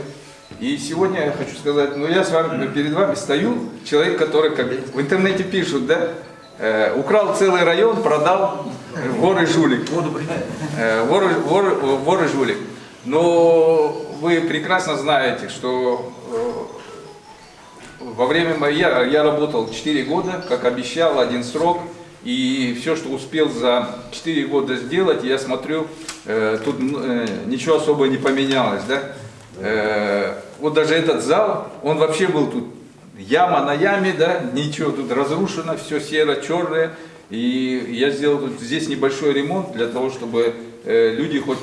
И сегодня я хочу сказать, ну я с вами перед вами стою, человек, который, как в интернете пишут, да, э, украл целый район, продал вор и жулик. Э, вор, вор, вор и жулик. Но вы прекрасно знаете, что э, во время моей, я, я работал 4 года, как обещал, один срок, и все, что успел за 4 года сделать, я смотрю, э, тут э, ничего особо не поменялось, да. Э, вот даже этот зал, он вообще был тут яма на яме, да, ничего тут разрушено, все серо-черное, и я сделал тут здесь небольшой ремонт для того, чтобы э, люди хоть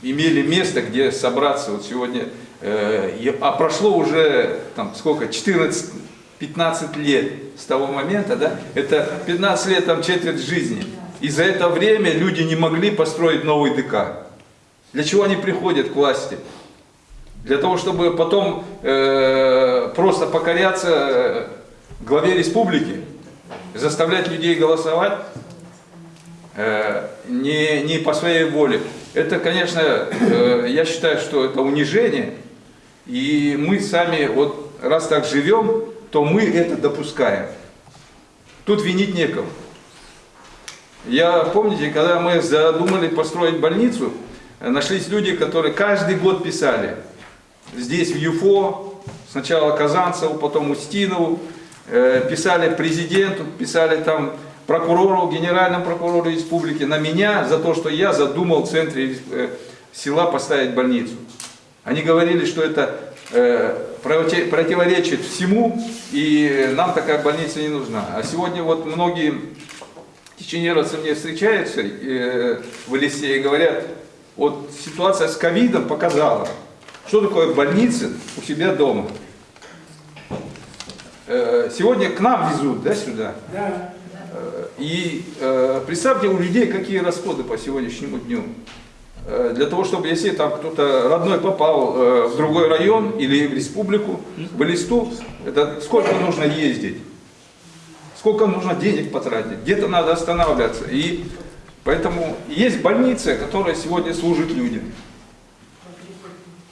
имели место, где собраться. Вот сегодня, э, а прошло уже там сколько, 14-15 лет с того момента, да, это 15 лет, там четверть жизни. И за это время люди не могли построить новый ДК. Для чего они приходят к власти? для того, чтобы потом э, просто покоряться э, главе республики, заставлять людей голосовать э, не, не по своей воле. Это, конечно, э, я считаю, что это унижение. И мы сами, вот раз так живем, то мы это допускаем. Тут винить некого. Я, помните, когда мы задумали построить больницу, нашлись люди, которые каждый год писали. Здесь, в ЮФО, сначала Казанцеву, потом Устинову, э, писали президенту, писали там прокурору, генеральному прокурору республики, на меня за то, что я задумал в центре э, села поставить больницу. Они говорили, что это э, противоречит всему, и нам такая больница не нужна. А сегодня вот многие чеченеровцы мне встречаются э, в Элисте и говорят, вот ситуация с ковидом показала, что такое больница у себя дома. Э, сегодня к нам везут, да, сюда? Да. Э, И э, представьте у людей, какие расходы по сегодняшнему дню. Э, Для того, чтобы если там кто-то родной попал э, в другой район или в республику, в листу, это сколько нужно ездить? Сколько нужно денег потратить? Где-то надо останавливаться. И поэтому есть больницы, которые сегодня служат людям.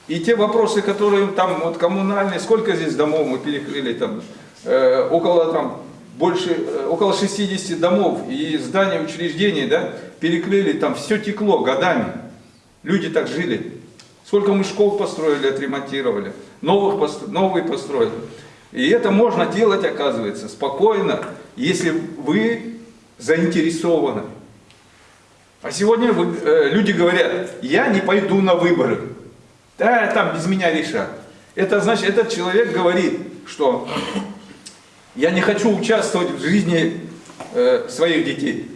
И те вопросы, которые там вот коммунальные, сколько здесь домов мы перекрыли, там э, около там больше, около 60 домов и зданий, учреждений, да, перекрыли, там все текло годами. Люди так жили. Сколько мы школ построили, отремонтировали, новых, постро- новые построили. И это можно делать, оказывается, спокойно, если вы заинтересованы. А сегодня вы- э, люди говорят, я не пойду на выборы. Да, там без меня решат. Это значит, этот человек говорит, что я не хочу участвовать в жизни э, своих детей.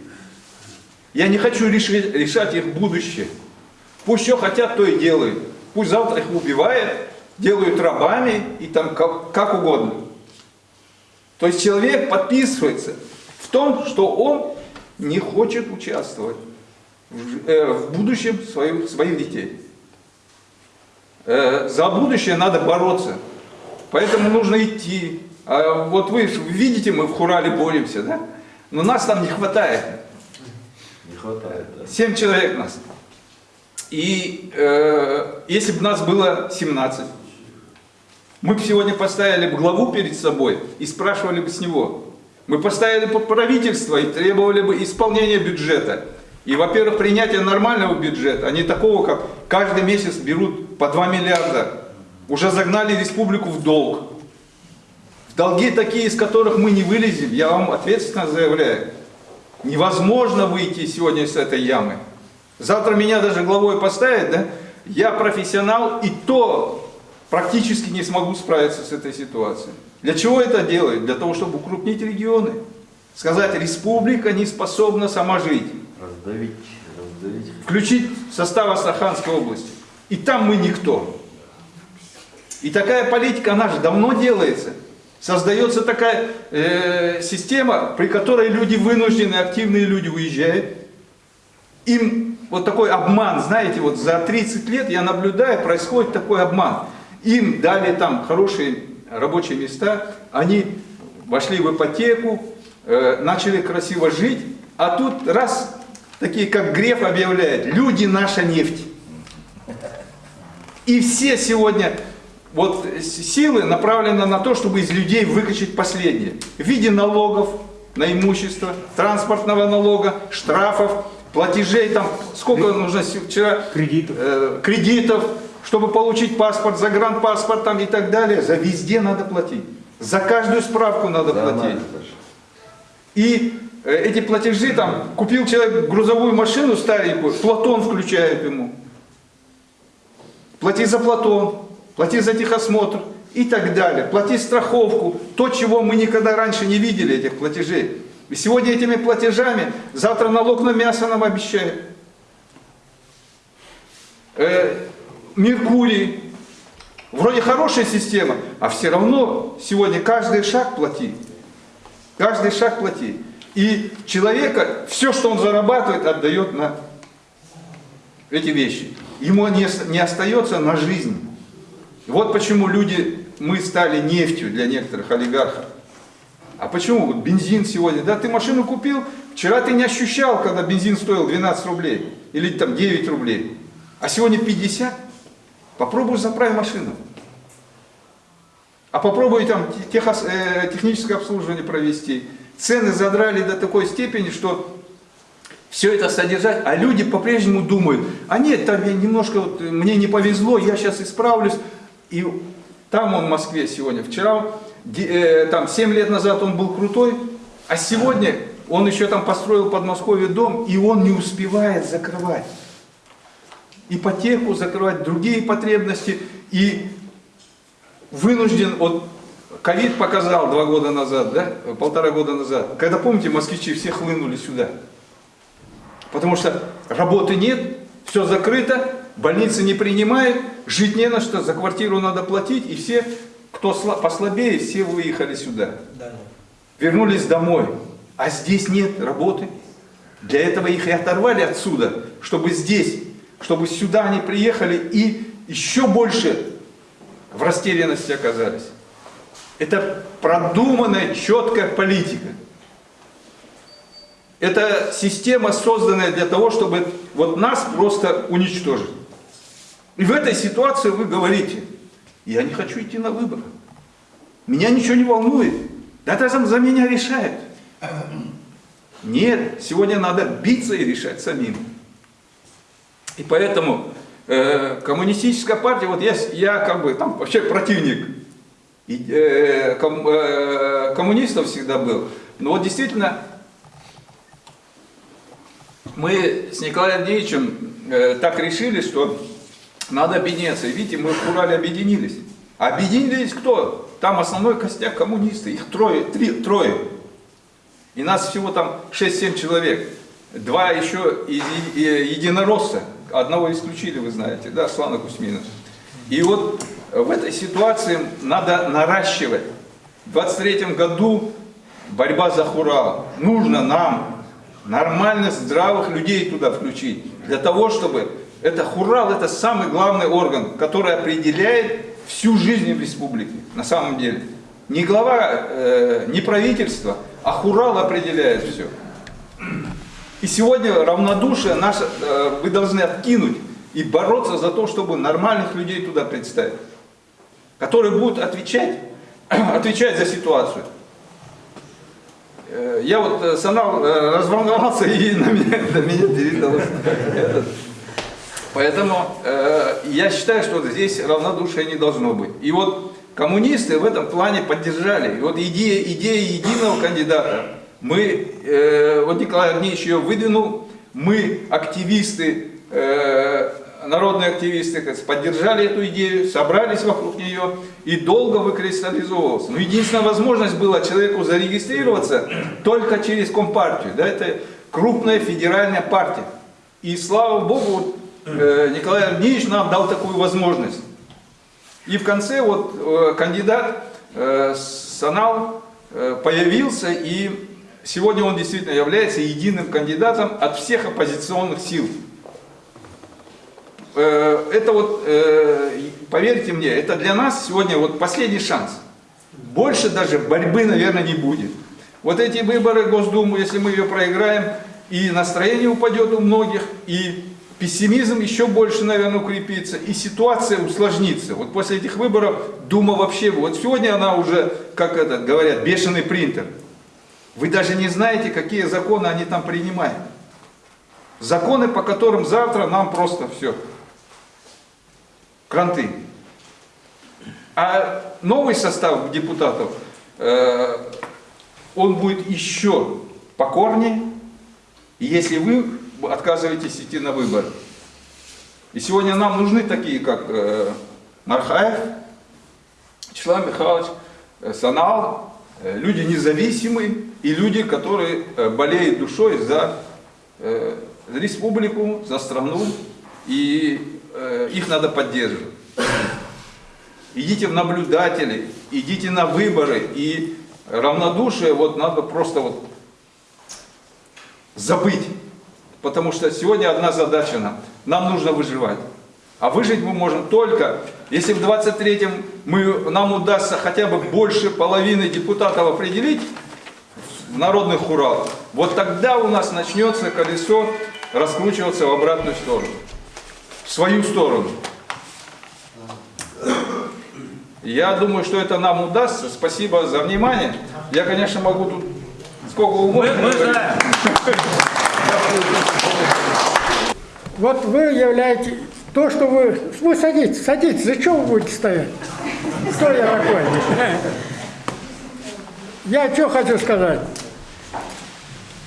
Я не хочу реши- решать их будущее. Пусть что хотят, то и делают. Пусть завтра их убивают, делают рабами и там как, как угодно. То есть человек подписывается в том, что он не хочет участвовать в, э, в будущем своих, своих детей. Э, за будущее надо бороться. Поэтому нужно идти. А вот вы видите, мы в Хурале боремся, да? Но нас там не хватает. Не хватает, да. Семь человек нас. И э, если бы нас было 17, мы бы сегодня поставили бы главу перед собой и спрашивали бы с него. Мы поставили бы правительство и требовали бы исполнения бюджета. И, во-первых, принятия нормального бюджета, а не такого, как каждый месяц берут по 2 миллиарда. Уже загнали республику в долг. В долги такие, из которых мы не вылезем, я вам ответственно заявляю. Невозможно выйти сегодня с этой ямы. Завтра меня даже главой поставят, да? Я профессионал, и то практически не смогу справиться с этой ситуацией. Для чего это делают? Для того, чтобы укрупнить регионы. Сказать, республика не способна сама жить. Раздавить, раздавить. Включить в состав Астраханской области. И там мы никто. И такая политика, она же давно делается. Создается такая э, система, при которой люди вынуждены, активные люди уезжают. Им вот такой обман, знаете, вот за 30 лет я наблюдаю, происходит такой обман. Им дали там хорошие рабочие места, они вошли в ипотеку, э, начали красиво жить, а тут раз, такие как Греф объявляет, люди наша нефть. И все сегодня вот силы направлены на то, чтобы из людей выкачать последнее. В виде налогов на имущество, транспортного налога, штрафов, платежей, там сколько нужно се- вчера Кредитов. э, кредитов, чтобы получить паспорт, загранпаспорт там и так далее. За везде надо платить. За каждую справку надо Да, платить. надо. И э, эти платежи, там, купил человек грузовую машину старенькую, Платон включает ему. Плати за Платон, плати за техосмотр и так далее. Плати страховку, то, чего мы никогда раньше не видели, этих платежей. Сегодня этими платежами, завтра налог на мясо нам обещают. Э, Меркурий. Вроде хорошая система, а все равно сегодня каждый шаг плати. Каждый шаг плати. И человека, все, что он зарабатывает, отдает на эти вещи. Ему не, не остается на жизнь. Вот почему люди, мы стали нефтью для некоторых олигархов. А почему? Вот бензин сегодня, да, ты машину купил, вчера ты не ощущал, когда бензин стоил 12 рублей, или там 9 рублей, а сегодня 50. Попробуй заправь машину. А попробуй там техос- э, техническое обслуживание провести. Цены задрали до такой степени, что все это содержать, а люди по-прежнему думают, а нет, там я немножко, вот, мне не повезло, я сейчас исправлюсь. И там он в Москве сегодня, вчера, там 7 лет назад он был крутой, а сегодня он еще там построил в Подмосковье дом, и он не успевает закрывать. Ипотеку закрывать, другие потребности, и вынужден, вот ковид показал два года назад, да, полтора года назад, когда, помните, москвичи все хлынули сюда. Потому что работы нет, все закрыто, больницы не принимают, жить не на что, за квартиру надо платить, и все, кто сла- послабее, все выехали сюда. Вернулись домой. А здесь нет работы. Для этого их и оторвали отсюда, чтобы здесь, чтобы сюда они приехали и еще больше в растерянности оказались. Это продуманная, четкая политика. Это система, созданная для того, чтобы вот нас просто уничтожить. И в этой ситуации вы говорите, я не хочу идти на выборы. Меня ничего не волнует. Да это за меня решает. Нет, сегодня надо биться и решать самим. И поэтому э, коммунистическая партия, вот я, я как бы там вообще противник и, э, ком- э, коммунистов всегда был. Но вот действительно мы с Николаем Андреевичем э, так решили, что надо объединяться. И видите, мы в Урале объединились. Объединились кто? Там основной костяк коммунисты. Их трое, три, трое. И нас всего там 6-7 человек. Два еще единоросса. Одного исключили, вы знаете, да, Слана Кузьмина. И вот в этой ситуации надо наращивать. В 23 году борьба за Хурал. Нужно нам нормально здравых людей туда включить. Для того, чтобы это Хурал, это самый главный орган, который определяет всю жизнь в республике, на самом деле. Не глава, э, не правительство, а Хурал определяет все. И сегодня равнодушие наше э, вы должны откинуть и бороться за то, чтобы нормальных людей туда представить, которые будут отвечать, отвечать за ситуацию. Э, Я вот э, Санал э, разволновался и на меня, на меня передалось. Поэтому э, я считаю, что здесь равнодушия не должно быть. И вот коммунисты в этом плане поддержали. И вот идея, идея единого кандидата, мы, э, вот Николай Огневич ее выдвинул, мы, активисты, э, народные активисты, поддержали эту идею, собрались вокруг нее и долго выкристаллизовывался. Но единственная возможность была человеку зарегистрироваться только через Компартию. Да, это крупная федеральная партия. И слава Богу, Николай Андреевич нам дал такую возможность. И в конце вот э, кандидат э, Санал э, появился, и сегодня он действительно является единым кандидатом от всех оппозиционных сил. Э, Это вот, э, поверьте мне, это для нас сегодня вот последний шанс. Больше даже борьбы, наверное, не будет. Вот эти выборы Госдуму, если мы ее проиграем, и настроение упадет у многих, и пессимизм еще больше, наверное, укрепится, и ситуация усложнится. Вот после этих выборов Дума вообще, вот сегодня она уже, как это говорят, бешеный принтер. Вы даже не знаете, какие законы они там принимают. Законы, по которым завтра нам просто все. Кранты. А новый состав депутатов, э, он будет еще покорнее, если вы отказываетесь идти на выборы. И сегодня нам нужны такие, как э, Мархаев, Вячеслав Михайлович, э, Санал, э, люди независимые и люди, которые э, болеют душой за э, республику, за страну, и э, их надо поддерживать. Идите в наблюдатели, идите на выборы, и равнодушие вот надо просто вот забыть. Потому что сегодня одна задача нам. Нам нужно выживать. А выжить мы можем только если в 23-м мы, нам удастся хотя бы больше половины депутатов определить в народных хуралах, вот тогда у нас начнется колесо раскручиваться в обратную сторону, в свою сторону. Я думаю, что это нам удастся. Спасибо за внимание. Я, конечно, могу тут сколько угодно. Мы говорить. Вот вы являете то, что вы... Вы садитесь, садитесь. Зачем вы будете стоять? Кто я такой? Я что хочу сказать.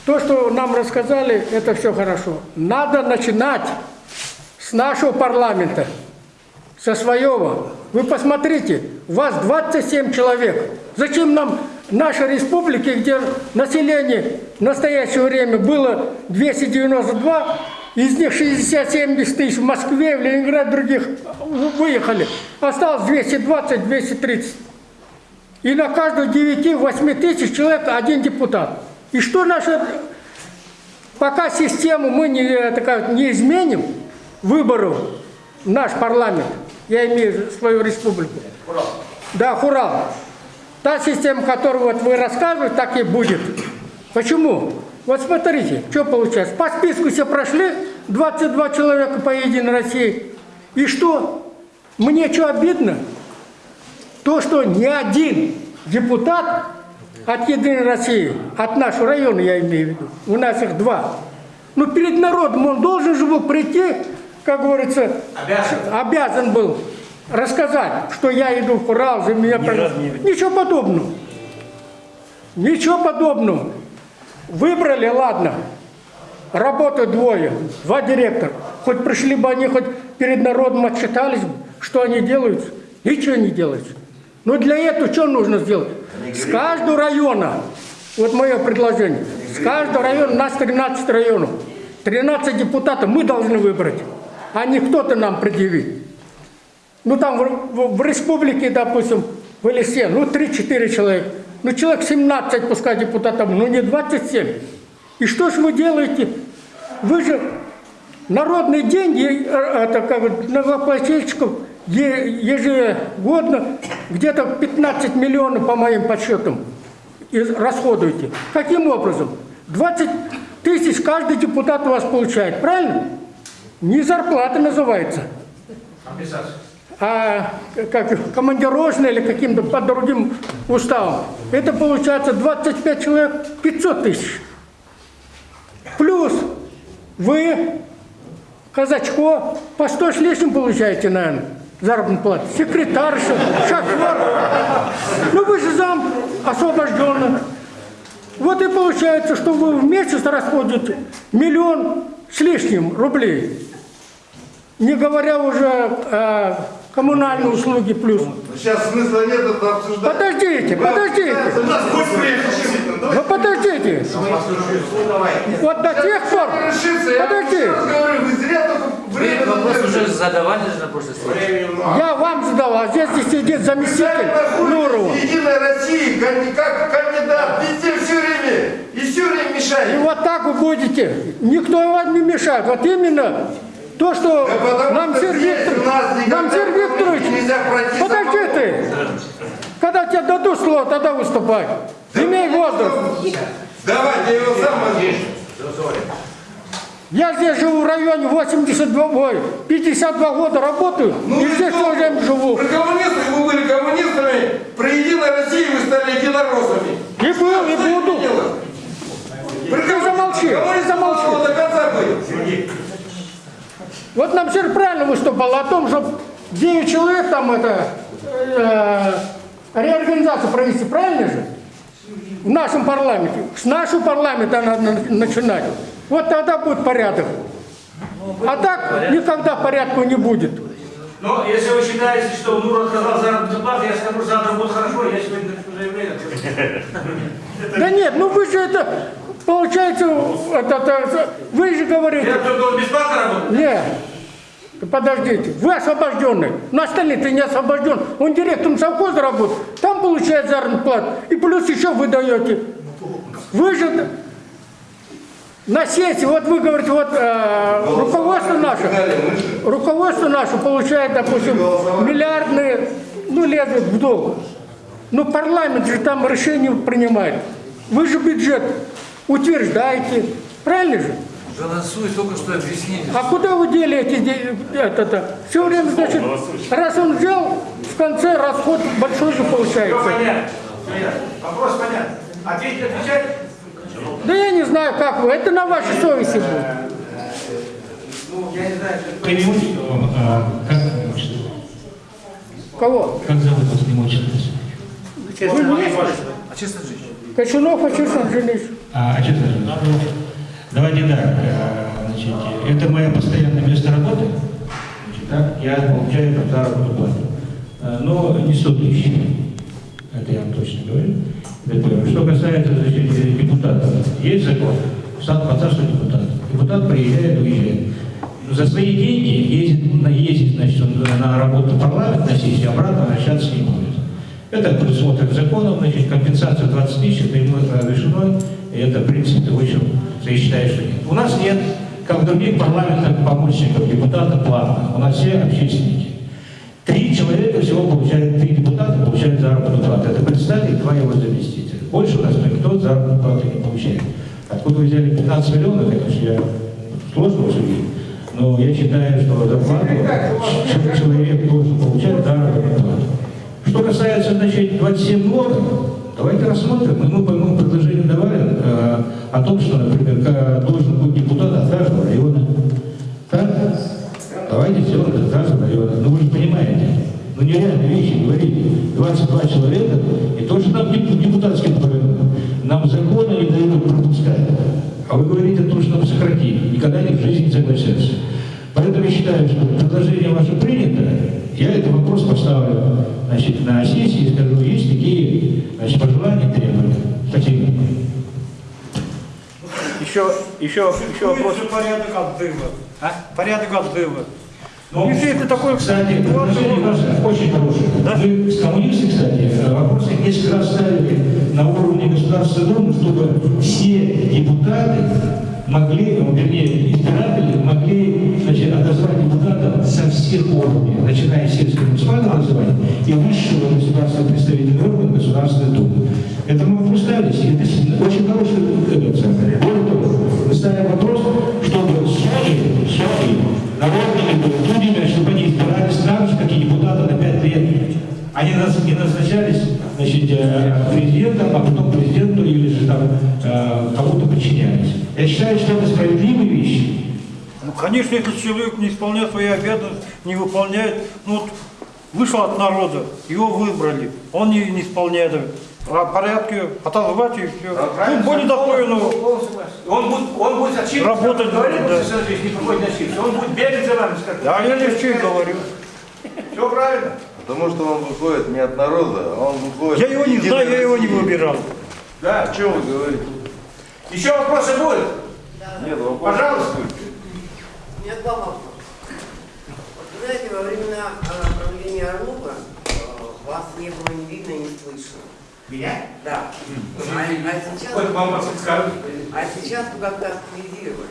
То, что нам рассказали, это все хорошо. Надо начинать с нашего парламента, со своего. Вы посмотрите, вас 27 человек. Зачем нам нашей республики, где население в настоящее время было 292, из них 60-70 тысяч в Москве, в Ленинград, других выехали. Осталось 220-230. И на каждую 9-8 тысяч человек один депутат. И что наша... Пока систему мы не, э, такая, не изменим, выборов, наш парламент, я имею в виду свою республику. Да, Хурал. Та система, которую вот вы рассказываете, так и будет. Почему? Вот смотрите, что получается. По списку все прошли, 22 человека по Единой России. И что? Мне что обидно? То, что ни один депутат от Единой России, от нашего района я имею в виду, у нас их два, ну перед народом он должен же был прийти, как говорится, Обязан. обязан был рассказать, что я иду в Урал, за меня... Ничего подобного. Ничего подобного. Выбрали, ладно, работают двое, два директора. Хоть пришли бы они, хоть перед народом отчитались бы, что они делают. Ничего не делают. Но для этого что нужно сделать? С каждого района, вот мое предложение, с каждого района, у нас 13 районов, 13 депутатов мы должны выбрать, а не кто-то нам предъявить. Ну там в, в- республике, допустим, в Элисе, ну 3-4 человека. Ну человек 17 пускай депутатов, ну не 27. И что ж вы делаете? Вы же народные деньги, э, это как налогоплательщиков ежегодно где-то 15 миллионов, по моим подсчетам, расходуете. Каким образом? 20 тысяч каждый депутат у вас получает, правильно? Не зарплата называется а как командировочные или каким-то по другим уставам, это получается 25 человек 500 тысяч. Плюс вы, казачко, по 100 с лишним получаете, наверное, заработную плату. Секретарша, шофер. Ну вы же зам освобожденный. Вот и получается, что вы в месяц расходите миллион с лишним рублей. Не говоря уже о коммунальные услуги плюс. Сейчас смысла нет это обсуждать. Подождите, подождите. Ну подождите. Вот до тех пор. решится. Я вам Подожди. еще раз говорю, вы зря только время Вопрос уже задавали же на прошлой встрече. Я вам задал, а здесь сидит заместитель Нурова. России, канди- как кандидат, везде все время, и все время И мешаете. вот так вы будете. Никто вам не мешает. Вот именно то, что Да нам Сергей нам Сергей Викторович, подожди ты. Когда тебе дадут слово, тогда выступай. Имей возраст. Давайте, я его сам возьму. Я здесь живу в районе 82, ой, 52 года работаю, и здесь что? тоже живу. Про коммунистов вы были коммунистами, про Единой России вы стали единороссами. И был, и буду. Ты замолчи, ты замолчи. До конца быть. Вот нам Сергей правильно выступал о том, что 9 человек там это, э, реорганизацию провести, правильно же? В нашем парламенте. С нашего парламента надо на- начинать. Вот тогда будет порядок. А так никогда порядка не будет. Но если вы считаете, что Нур отказал заработную плату, я скажу, завтра будет хорошо, я сегодня напишу заявление. Да нет, ну вы же это, получается, это, это, вы же говорите, Я только бесплатно работаю. Нет. Подождите, вы освобожденный, но остальные ты не освобожден. Он директором совхоза работает, там получает заработную плату. И плюс еще вы даете. Вы же... На сессии, вот вы говорите, вот э, руководство наше, руководство наше получает, допустим, миллиардные, ну, лезут в долг. Ну, парламент же там решение принимает. Вы же бюджет утверждаете, правильно же? Голосуй, только что объяснили. А куда вы дели эти де- это-то? Все время, значит, раз он взял, в конце расход большой же Все получается. понятно. Понятно. Вопрос понятен. Ответить, отвечать? Да я не знаю, как вы, это на вашей совести будет. Ну, я не знаю, что... Преимущество, а, как? Кого? Как зовут вас преимущество? Вы не А честно жить? Кочунов Ачирсан Андреевич. А, а что это? Давайте так, э, значит, это мое постоянное место работы, значит, так, я получаю там заработную плату, Э, но не 100 тысяч, это я вам точно говорю. Что касается значит, депутатов, есть закон, сам что депутат. Депутат приезжает, уезжает. За свои деньги ездит, ездит значит, на работу в парламент, на сессию, обратно возвращаться не будет. Это предусмотрено законом, значит, компенсация 20 тысяч, это ему разрешено, и это, в принципе, общем, я считаю, что нет. У нас нет, как в других парламентах, помощников депутата платно. У нас все общественники. Три человека всего получают, три депутата получают заработную плату. Это представитель, два его заместителя. Больше у нас никто заработную плату не получает. Откуда вы взяли 15 миллионов, конечно, я сложно судить. Но я считаю, что зарплату человек должен получать заработную плату. Что касается, значит, 27 норм, давайте рассмотрим. Мы, мы, мы предложение давали э, о том, что, например, должен быть депутат от каждого района. Так? Давайте сделаем от каждого района. Ну вы же понимаете, ну нереальные вещи говорить. 22 человека, и тоже нам деп- депутатским. Нам законы не дают пропускать. А вы говорите, то, что нам сократить. Никогда ни в жизни не согласятся. Поэтому я считаю, что предложение ваше принято. Я этот вопрос поставлю значит, на сессии и скажу, есть такие значит, пожелания, требования. Спасибо. Еще, еще, еще вопрос. порядок отбыва. А? Порядок отбыва. Ну, Если это такое... Кстати, предложение ваше очень хорошее. Вы с коммунисты, кстати, э, вопросы несколько раз ставили на уровне Государственной Думы, чтобы все депутаты могли, ну, вернее, избиратели могли значит, отозвать депутата со всех уровней, начиная с сельского муниципального образования и высшего государственного представительного органа Государственной Думы. Это мы вопрос ставились, и это очень хороший самое. Более того, мы ставим вопрос, чтобы судьи, судьи, народными судьями, чтобы они избирались так же, как и депутаты на 5 лет. Они не назначались значит, э, президентом, а потом президенту или же там э, кому-то подчинялись. Я считаю, что это справедливые вещи. Конечно, если человек не исполняет свои обязанности, не выполняет, ну вот вышел от народа, его выбрали, он не, не исполняет а порядке, отозвать и все. Ну, более достойного. Он будет, он будет отчитываться. Работать Говорит, будет, да. Не отчитываться. Он будет бегать за вами. скажет, Да, я лишь что и говорю. Все правильно. Потому что он выходит не от народа, а он выходит... Я его не знаю, я его не выбирал. Да. О чем вы говорите? Еще вопросы будут? Нет, вопрос. Пожалуйста. Меня два вопроса. Вот, вы знаете, во времена э, правления Орлова э, вас не было ни видно, ни слышно. Меня? Да. А, а сейчас, Хоть вам подскажут. а сейчас вы как-то активизировали.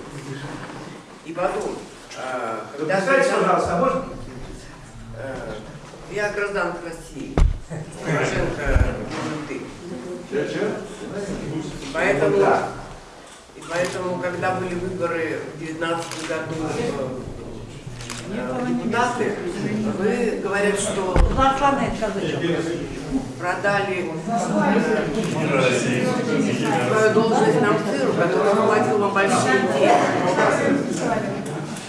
И потом, э, когда Представьте, когда- пожалуйста, а можно? э, я гражданка России. Порошенко не ты. И поэтому, и поэтому, когда были выборы в 2019 году э, депутаты, вы говорят, что продали свою должность нам сыру, который заплатил вам большие деньги.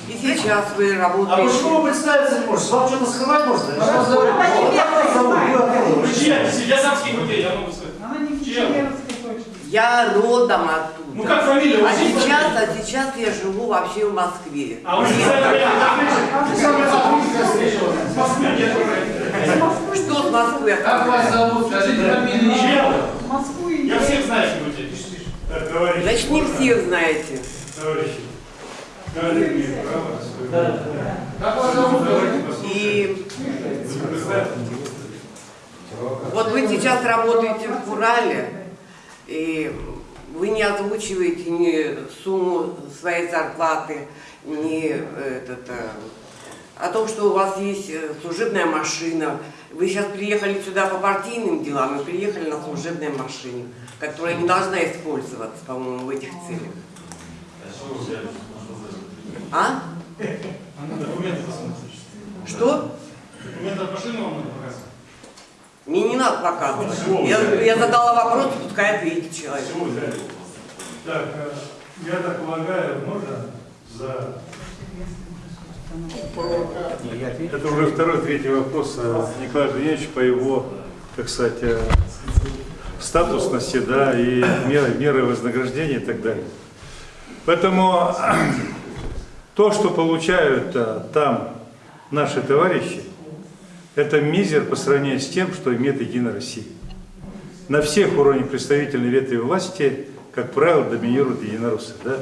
И сейчас вы А работаете. почему вы представиться не можете? Вам что-то скрывать можно? Я вас зовут. Я сам с Кикутей, я могу сказать. Я родом оттуда. Ну как фамилия? А сейчас, а сейчас я живу вообще в Москве. А вы Что с Москвы? Как вас зовут? Скажите фамилию. Я всех знаю, товарищи, Значит, не всех знаете. товарищи. Как вас зовут? И вот вы сейчас работаете в Урале, и вы не озвучиваете ни сумму своей зарплаты, ни э, этот, э, о том, что у вас есть э, служебная машина. Вы сейчас приехали сюда по партийным делам и приехали на служебной машине, которая не должна использоваться, по-моему, в этих целях. А? Что? Документы от машины вам надо? Мне не надо показывать. Я, я задала вопрос, пускай ответит человек. Так, э, я так полагаю, можно за... Это уже второй, третий вопрос э, Николая Андреевича по его, так сказать, э, статусности, да, и меры, меры вознаграждения и так далее. Поэтому то, что получают там наши товарищи, это мизер по сравнению с тем, что имеет Единая Россия. На всех уровнях представительной ветви власти, как правило, доминируют единороссы. Да?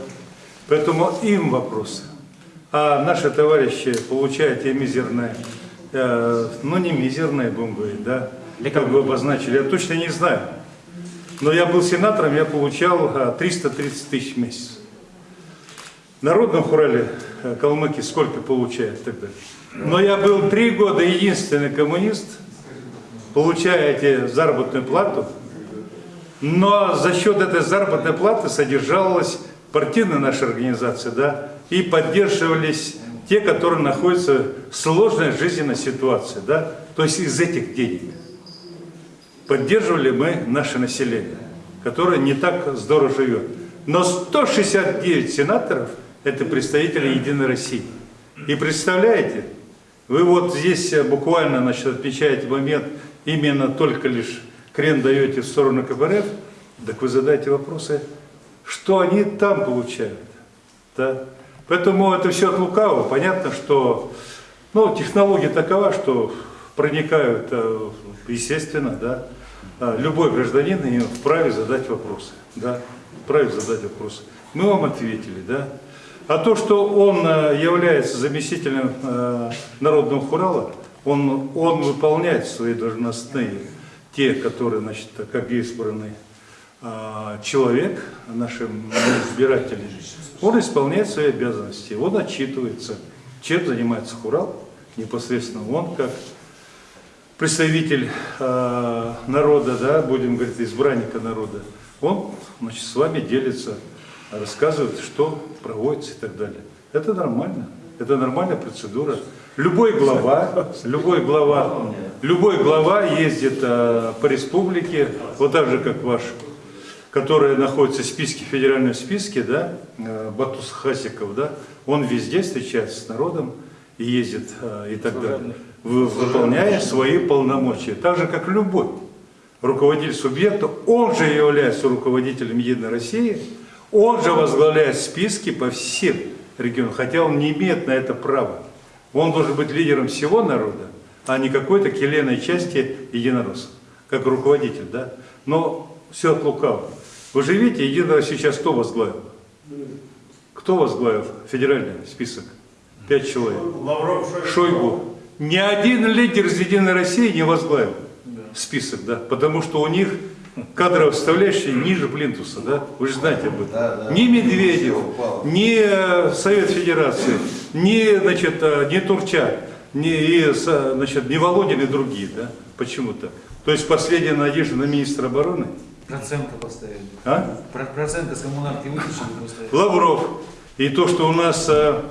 Поэтому им вопросы. А наши товарищи получают те мизерные, э, ну не мизерные, будем говорить, да, как вы обозначили, я точно не знаю. Но я был сенатором, я получал э, 330 тысяч в месяц. В Народном хурале э, калмыки сколько получают тогда? Но я был три года единственный коммунист, получая эти заработную плату, но за счет этой заработной платы содержалась партийная наша организация, да, и поддерживались те, которые находятся в сложной жизненной ситуации, да, то есть из этих денег поддерживали мы наше население, которое не так здорово живет. Но 169 сенаторов – это представители Единой России. И представляете, вы вот здесь буквально значит, отмечаете момент, именно только лишь крен даете в сторону КПРФ, так вы задаете вопросы, что они там получают. Да? Поэтому это все от лукавого. Понятно, что ну, технология такова, что проникают, э, естественно, да, а, любой гражданин вправе задать вопросы. Да, вправе задать вопросы. Мы вам ответили, да. А то, что он э, является заместителем э, народного хурала, он, он выполняет свои должностные, те, которые, значит, как избранный э, человек, нашим избирателям, он исполняет свои обязанности, он отчитывается, чем занимается хурал, непосредственно он как представитель э, народа, да, будем говорить, избранника народа, он значит, с вами делится, рассказывает, что проводится и так далее. Это нормально, это нормальная процедура. Любой глава, любой глава, любой глава ездит э, по республике, вот так же, как ваш, который находится в списке, в федеральном списке, да, э, Батус Хасиков, да, он везде встречается с народом и ездит э, и так далее. Вы- выполняя свои полномочия, так же, как любой руководитель субъекта, он же является руководителем Единой России, он же возглавляет списки по всем регионам, хотя он не имеет на это права. Он должен быть лидером всего народа, а не какой-то келейной части единороссов, как руководитель, да? Но все от лукавого. Вы же видите, Россия сейчас кто возглавил? Кто возглавил федеральный список? Пять человек. Лавров, Шойгу. Ни один лидер из Единой России не возглавил список, да, потому что у них кадровая составляющая ниже плинтуса, да, вы же знаете об этом. Ни Медведев, ни э, Совет Федерации, ни, значит, э, ни Турчак, ни, и, с- значит, ни Володин и другие, да, почему-то. То есть последняя надежда на министра обороны, Проценты поставили. а? Про- Проценты с коммунарки вытащили поставили. Лавров. И то, что у нас э,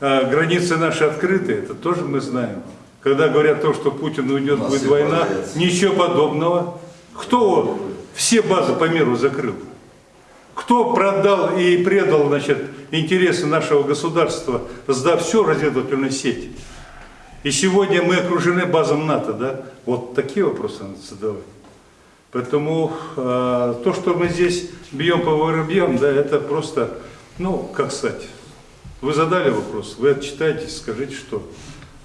э, границы наши открыты, это тоже мы знаем. Когда говорят то, что Путин уйдет, будет война, ничего подобного. Кто все базы по миру закрыл? Кто продал и предал значит, интересы нашего государства, сдав всю разведывательную сеть? И сегодня мы окружены базом НАТО, да? Вот такие вопросы надо задавать. Поэтому э, то, что мы здесь бьем по воробьям, да, это просто, ну, как сказать, вы задали вопрос, вы отчитаетесь, скажите, что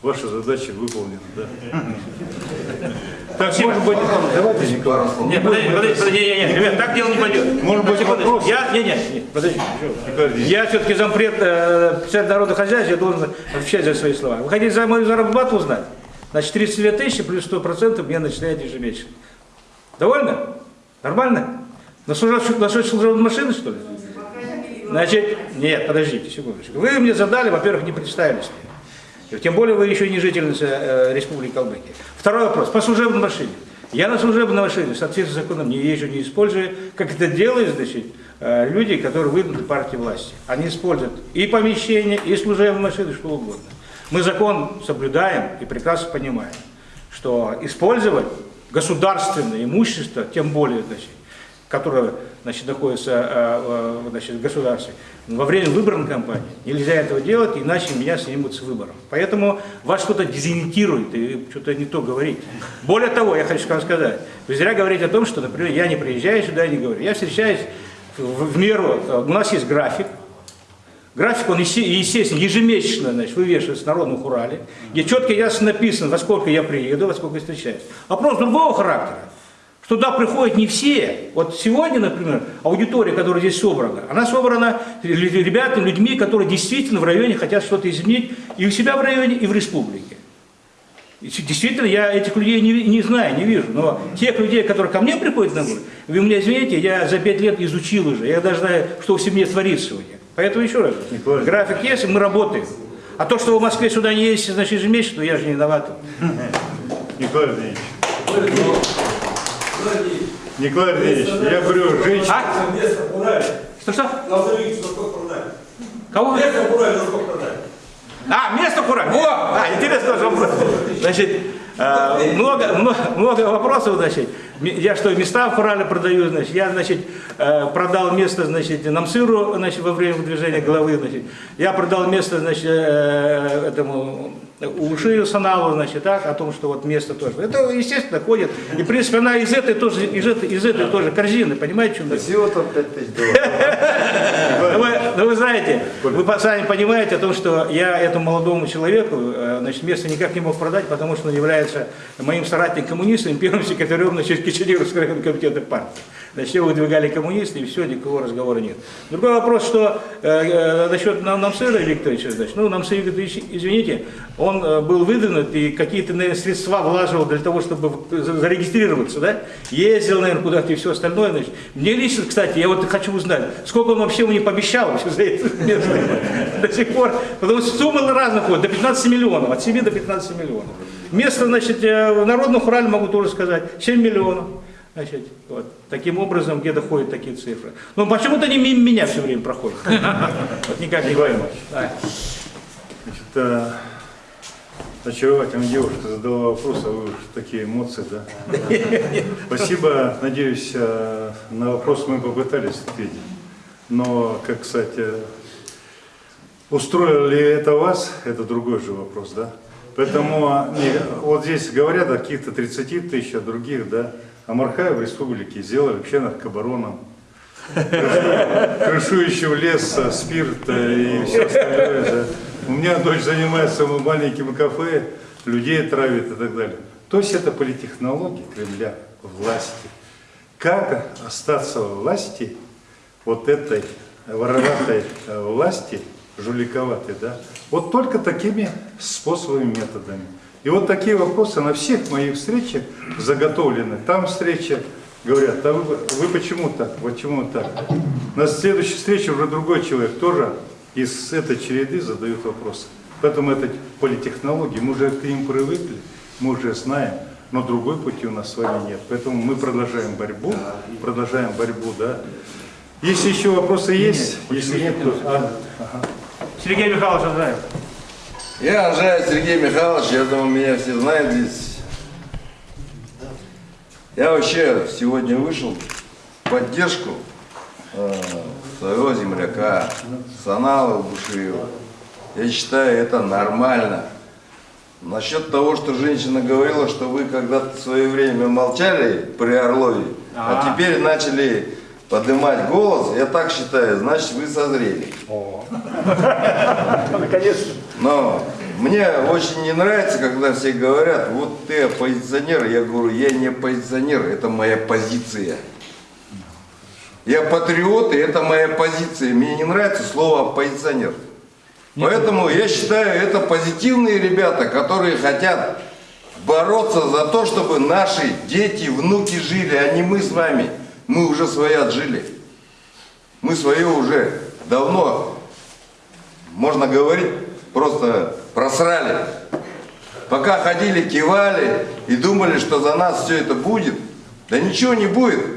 ваша задача выполнена, да. Так, может быть, давайте, Николай. Нет, подожди, подожди, подожди, не, не, ребят, так дело не пойдет. Может быть, вопрос? Я, не, не, не, подожди. Я все-таки зампред э, народного хозяйства, я должен отвечать за свои слова. Вы хотите за мою заработку узнать? Значит, 32 тысячи плюс 100% мне начисляют ежемесячно. Довольно? Нормально? На насчет служебной машины, что ли? Значит, нет, подождите, секундочку. Вы мне задали, во-первых, не представились мне. Тем более вы еще не жительница э, Республики Калмыкия. Второй вопрос. По служебной машине. Я на служебной машине в соответствии с законом не езжу, не использую. Как это делают, значит, э, люди, которые выдвинуты партии власти. Они используют и помещение, и служебные машины, что угодно. Мы закон соблюдаем и прекрасно понимаем, что использовать государственное имущество, тем более, значит, которое значит, находится э, значит, в государстве, во время выборной кампании нельзя этого делать, иначе меня снимут с выборов. Поэтому вас что-то дезориентирует и что-то не то говорите. Более того, я хочу вам сказать, вы зря говорите о том, что, например, я не приезжаю сюда и не говорю. Я встречаюсь в, в меру, у нас есть график, График, он, есте- естественно, ежемесячно значит, вывешивается в Народном Урале, где четко ясно написано, во сколько я приеду, во сколько я встречаюсь. Вопрос другого характера. Туда приходят не все. Вот сегодня, например, аудитория, которая здесь собрана, она собрана ребятами, людьми, которые действительно в районе хотят что-то изменить и у себя в районе, и в республике. И Действительно, я этих людей не, не знаю, не вижу. Но тех людей, которые ко мне приходят на город, вы меня извините, я за пять лет изучил уже. Я даже знаю, что в семье творится них. Поэтому еще раз, график есть, и мы работаем. А то, что в Москве сюда не ездите, значит, ежемесячно, я же не виноват. Николай Андреевич. Николай Андреевич, я говорю, женщина... А? Что-что? Кого? А, место курать. О, а, интересный вопрос. Значит, э, много, много, вопросов, значит. Я что, места в Курале продаю, значит. Я, значит, э, продал место, значит, Намсыру, значит, во время движения головы, значит. Я продал место, значит, э, Ушию Саналу, значит, так, о том, что вот место тоже. Это, естественно, ходит. И, в принципе, она из этой тоже, из этой, из этой тоже корзины, понимаете, в чем дело? Всего там 5 тысяч долларов. Ну вы, ну вы знаете, вы сами понимаете о том, что я этому молодому человеку э, значит, место никак не мог продать, потому что он является моим соратником-коммунистом, первым секретарем значит, Киченевского районного комитета партии. Значит, его выдвигали коммунисты, и все, никакого разговора нет. Другой вопрос, что э, э, насчет Нам- Намсыра Викторовича, значит, ну, Намсыр Викторович, извините, он э, был выдвинут и какие-то, наверное, средства вложил для того, чтобы зарегистрироваться, да? Ездил, наверное, куда-то и все остальное, значит. Мне лично, кстати, я вот хочу узнать, сколько он вообще мне пообещал вообще за это место до сих пор, потому что суммы разных ходят, до 15 миллионов, от 7 до 15 миллионов. Место, значит, э, в Народном Урале могу тоже сказать, 7 миллионов. Значит, вот. Таким образом, где доходят такие цифры. Но почему-то они мимо меня все время проходят. Вот никак не пойму. Значит, э, очаровательная девушка задала вопрос, а вы уж такие эмоции, да? Спасибо, надеюсь, э, на вопрос мы попытались ответить. Но, как, кстати, устроило ли это вас, это другой же вопрос, да? Поэтому а, не, вот здесь говорят о каких-то 30 тысяч, о других, да? А Мархаев в республике сделали вообще наркобароном, крышующего лес, спирт э, и все остальное. Да. У меня дочь занимается маленьким кафе, людей травит и так далее. То есть это политтехнологии Кремля, власти. Как остаться во власти вот этой вороватой власти, жуликоватой, да, вот только такими способами, методами. И вот такие вопросы на всех моих встречах заготовлены. Там встреча, говорят, а вы, вы почему так, почему так? На следующей встрече уже другой человек тоже из этой череды задают вопросы. Поэтому это политтехнологии, мы уже к ним привыкли, мы уже знаем, но другой пути у нас с вами нет. Поэтому мы продолжаем борьбу, продолжаем борьбу, да. Если еще вопросы есть, если нет, то... а, ага. Сергей Михайлович Азаев. Я Анжаев Сергей Михайлович, я думаю, меня все знают здесь. Я вообще сегодня вышел в поддержку э, своего земляка, Санала Бушиева. Я считаю, это нормально. Насчет того, что женщина говорила, что вы когда-то в свое время молчали при Орлове, а, А. теперь начали поднимать голос, я так считаю, значит вы созрели. Наконец-то. Но мне очень не нравится, когда все говорят, вот ты оппозиционер. Я говорю, я не оппозиционер, это моя позиция. Я патриот, и это моя позиция. Мне не нравится слово оппозиционер. Поэтому я считаю, это позитивные ребята, которые хотят бороться за то, чтобы наши дети, внуки жили, а не мы с вами. Мы уже свое отжили. Мы свое уже давно, можно говорить, просто просрали. Пока ходили, кивали и думали, что за нас все это будет, да ничего не будет.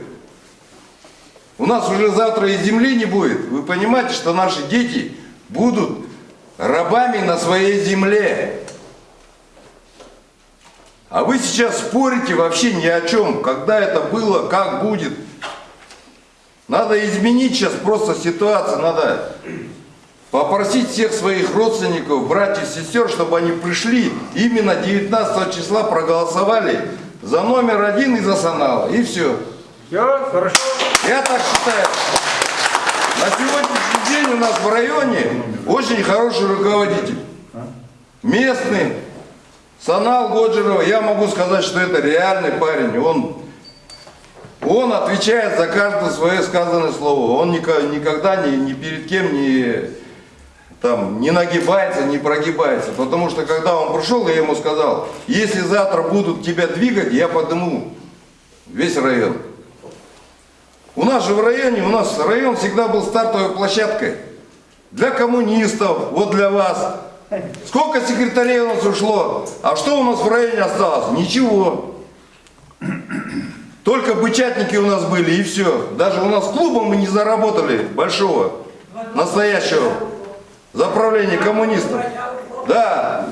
У нас уже завтра и земли не будет. Вы понимаете, что наши дети будут рабами на своей земле. А вы сейчас спорите вообще ни о чем, когда это было, как будет. Надо изменить сейчас просто ситуацию, надо попросить всех своих родственников, братьев, сестер, чтобы они пришли именно 19 числа проголосовали за номер один и за Санала. И все. Все, хорошо. Я так считаю. На сегодняшний день у нас в районе очень хороший руководитель. Местный. Санал Годжерова, я могу сказать, что это реальный парень. Он, он отвечает за каждое свое сказанное слово. Он нико- никогда ни, ни перед кем не, там, не нагибается, не прогибается. Потому что когда он пришел, я ему сказал, если завтра будут тебя двигать, я подниму весь район. У нас же в районе, у нас район всегда был стартовой площадкой. Для коммунистов, вот для вас. Сколько секретарей у нас ушло? А что у нас в районе осталось? Ничего. Только бычатники у нас были и все. Даже у нас клуба мы не заработали большого, настоящего заправления коммунистов. Да.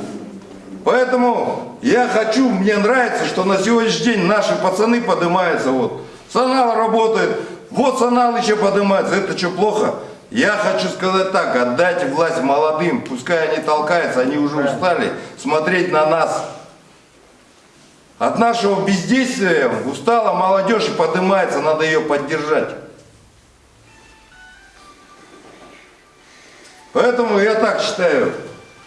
Поэтому я хочу, мне нравится, что на сегодняшний день наши пацаны поднимаются. Вот. Санал работает, вот Санал еще поднимается. Это что, плохо? Я хочу сказать так, отдайте власть молодым, пускай они толкаются, они уже устали смотреть на нас. От нашего бездействия устала молодежь и поднимается, надо ее поддержать. Поэтому я так считаю.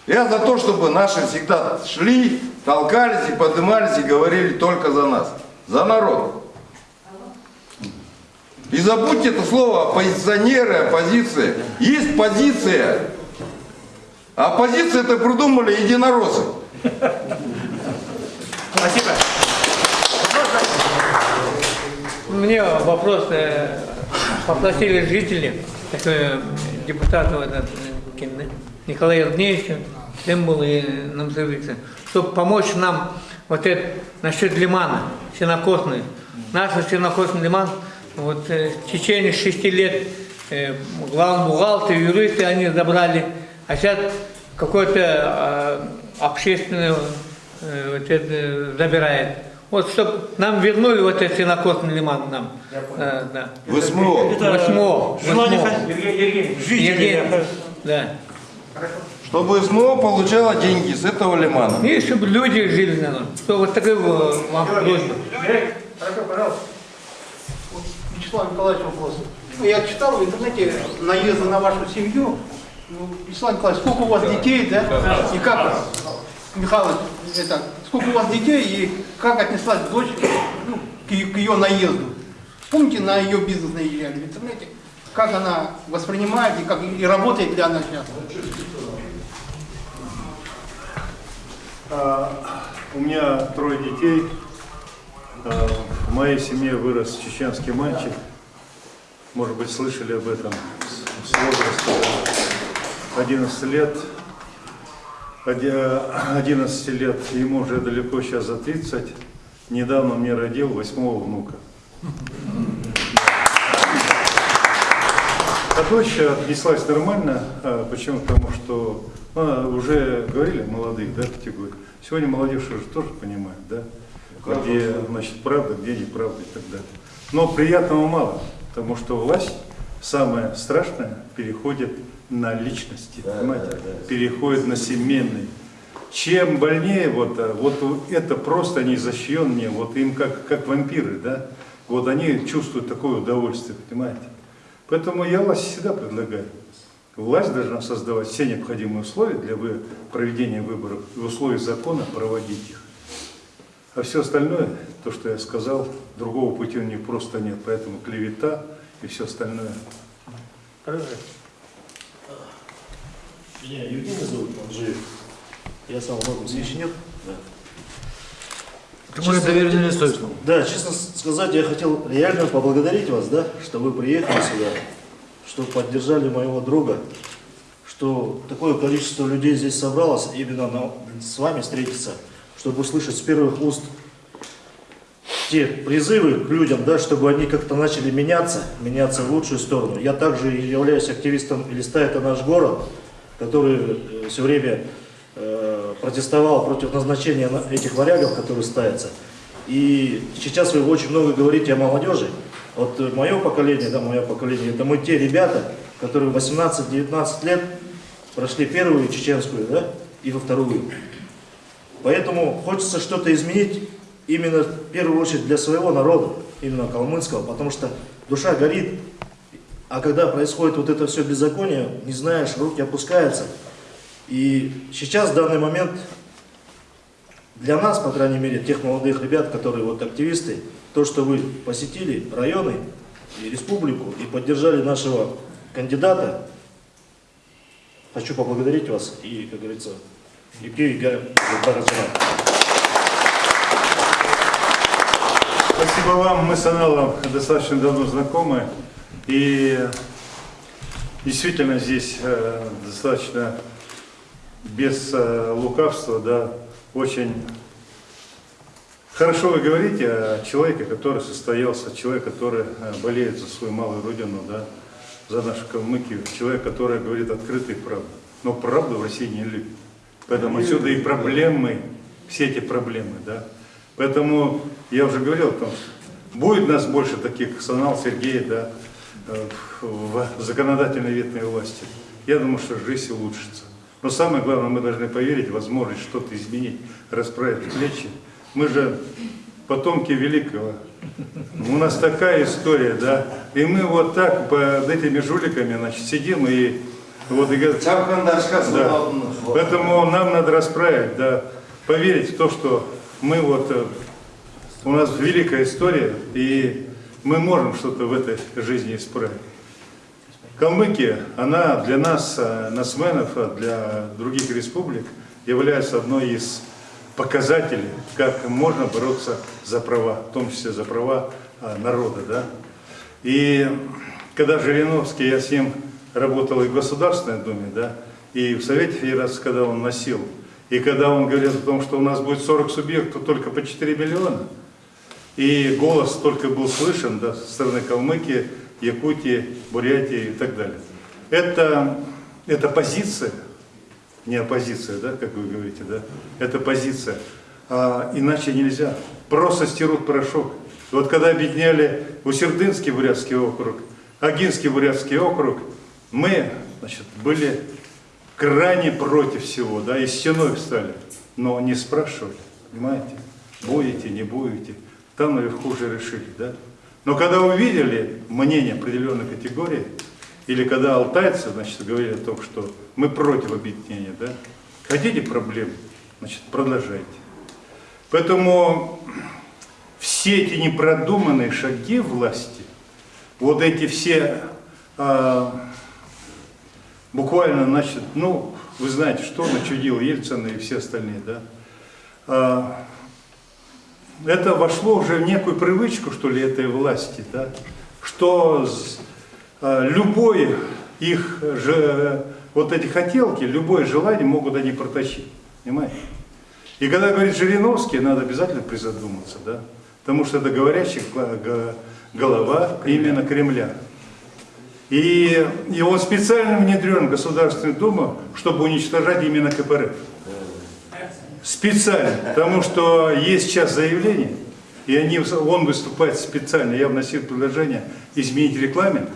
Я за то, чтобы наши всегда шли, толкались и поднимались и говорили только за нас, за народ. И забудьте это слово оппозиционеры, оппозиция. Есть позиция. А оппозиция это придумали единороссы. Спасибо. Мне вопрос э, попросили жители, такой э, кем, да, Николай тем был и нам зовется, чтобы помочь нам вот это насчет лимана, сенокосный. Наш сенокосный лиман, вот э, в течение шести лет э, главный бухгалтер, юристы они забрали, а сейчас какой-то э, общественный э, вот это, забирает. Вот, чтобы нам вернули вот этот сенокосный лиман нам. Да, да. В СМО. В СМО. в Желание СМО. хозяина, Евгений, Да. Чтобы СМО получала деньги с этого лимана. И чтобы люди жили на нем. Что вот такая э, вам просьба. Хорошо, пожалуйста. Вячеслав Николаевич вопрос. Ну, Я читал в интернете наезды на вашу семью. Ну, Вячеслав Николаевич, сколько у вас детей, да? И как, Михайлович, это, сколько у вас детей и как отнеслась дочь ну, к, ее, к ее наезду? Помните, на ее бизнес наезжали в интернете? Как она воспринимает и, как, и работает ли она сейчас? А, У меня трое детей. А, В моей семье вырос чеченский мальчик. Может быть, слышали об этом с возраста 11 лет. Оди- 11 лет, ему уже далеко сейчас за 30. Недавно мне родил восьмого внука. А дочь отнеслась нормально. А, Почему? Потому что ну, а, уже говорили молодых да, категорий. Сегодня молодежь уже тоже понимает, да? Где значит правда, где неправда и так далее. Но приятного мало, потому что власть самое страшное переходит на личности, понимаете? Переходит на семейный. Чем больнее, вот, а, вот это просто они защищенные, вот им как, как вампиры, да? Вот они чувствуют такое удовольствие, понимаете? Поэтому я власти всегда предлагаю. Власть должна создавать все необходимые условия для проведения выборов и условий закона проводить их. А все остальное, то, что я сказал, другого пути у них просто нет. Поэтому клевета и все остальное. Меня Евгений зовут, он живет. Я сам в Логосе. нет? Да. Потому что доверенное лицо. Да, честно сказать, я хотел реально поблагодарить вас, да, что вы приехали сюда, что поддержали моего друга, что такое количество людей здесь собралось именно на- с вами встретиться, чтобы услышать с первых уст те призывы к людям, да, чтобы они как-то начали меняться, меняться в лучшую сторону. Я также являюсь активистом листа «Это наш город», который все время э, протестовал против назначения на- этих варягов, которые ставятся. И сейчас вы очень много говорите о молодежи. Вот э, мое поколение, да, мое поколение, это мы те ребята, которые в 18-19 лет прошли первую чеченскую, да, и во вторую. Поэтому хочется что-то изменить именно в первую очередь для своего народа, именно калмыцкого, потому что душа горит, а когда происходит вот это все беззаконие, не знаешь, руки опускаются. И сейчас, в данный момент, для нас, по крайней мере, тех молодых ребят, которые вот активисты, то, что вы посетили районы и республику и поддержали нашего кандидата, хочу поблагодарить вас и, как говорится, Юкей Бараджана. Спасибо вам. Мы с Аналом достаточно давно знакомы. И действительно здесь э, достаточно без э, лукавства, да, очень хорошо вы говорите о человеке, который состоялся, человек, который э, болеет за свою малую родину, да, за нашу Калмыкию, человек, который говорит открытую правду. Но правду в России не любит. Поэтому отсюда и проблемы, все эти проблемы, да. Поэтому я уже говорил о том, что будет нас больше таких, как Санал Сергей, да, в законодательной ветной власти. Я думаю, что жизнь улучшится. Но самое главное, мы должны поверить возможность что-то изменить, расправить плечи. Мы же потомки великого. У нас такая история, да. И мы вот так под этими жуликами, значит, сидим и вот и да. Поэтому нам надо расправить, да, поверить в то, что мы вот, э, у нас великая история, и мы можем что-то в этой жизни исправить. Калмыкия, она для нас, э, нацменов, а для других республик, является одной из показателей, как можно бороться за права, в том числе за права а, народа. Да? И когда Жириновский, я с ним работал и в Государственной Думе, да, и в Совете Федерации, когда он носил, и когда он говорил о том, что у нас будет 40 субъектов только по 4 миллиона, и голос только был слышен да, со стороны Калмыкии, Якутии, Бурятии и так далее. Это, это позиция, не оппозиция, да, как вы говорите, да, это позиция. А, иначе нельзя. Просто стирут порошок. Вот когда объединяли Усердынский Бурятский округ, Агинский Бурятский округ, мы значит, были крайне против всего, да, и стеной встали, но не спрашивали, понимаете, будете, не будете, там наверху уже решили, да. Но когда увидели мнение определенной категории, или когда алтайцы, значит, говорили о том, что мы против объединения, да, хотите проблем, значит, продолжайте. Поэтому все эти непродуманные шаги власти, вот эти все а, буквально, значит, ну, вы знаете, что начудил Ельцин и все остальные, да, а, это вошло уже в некую привычку, что ли, этой власти, да, что а, любой их же, вот эти хотелки, любое желание могут они протащить, понимаете? И когда говорит Жириновский, надо обязательно призадуматься, да, потому что это говорящая голова именно Кремля. И, он специально внедрен в Государственную Думу, чтобы уничтожать именно КПРФ. Специально, потому что есть сейчас заявление, и они, он выступает специально. Я вносил предложение изменить регламент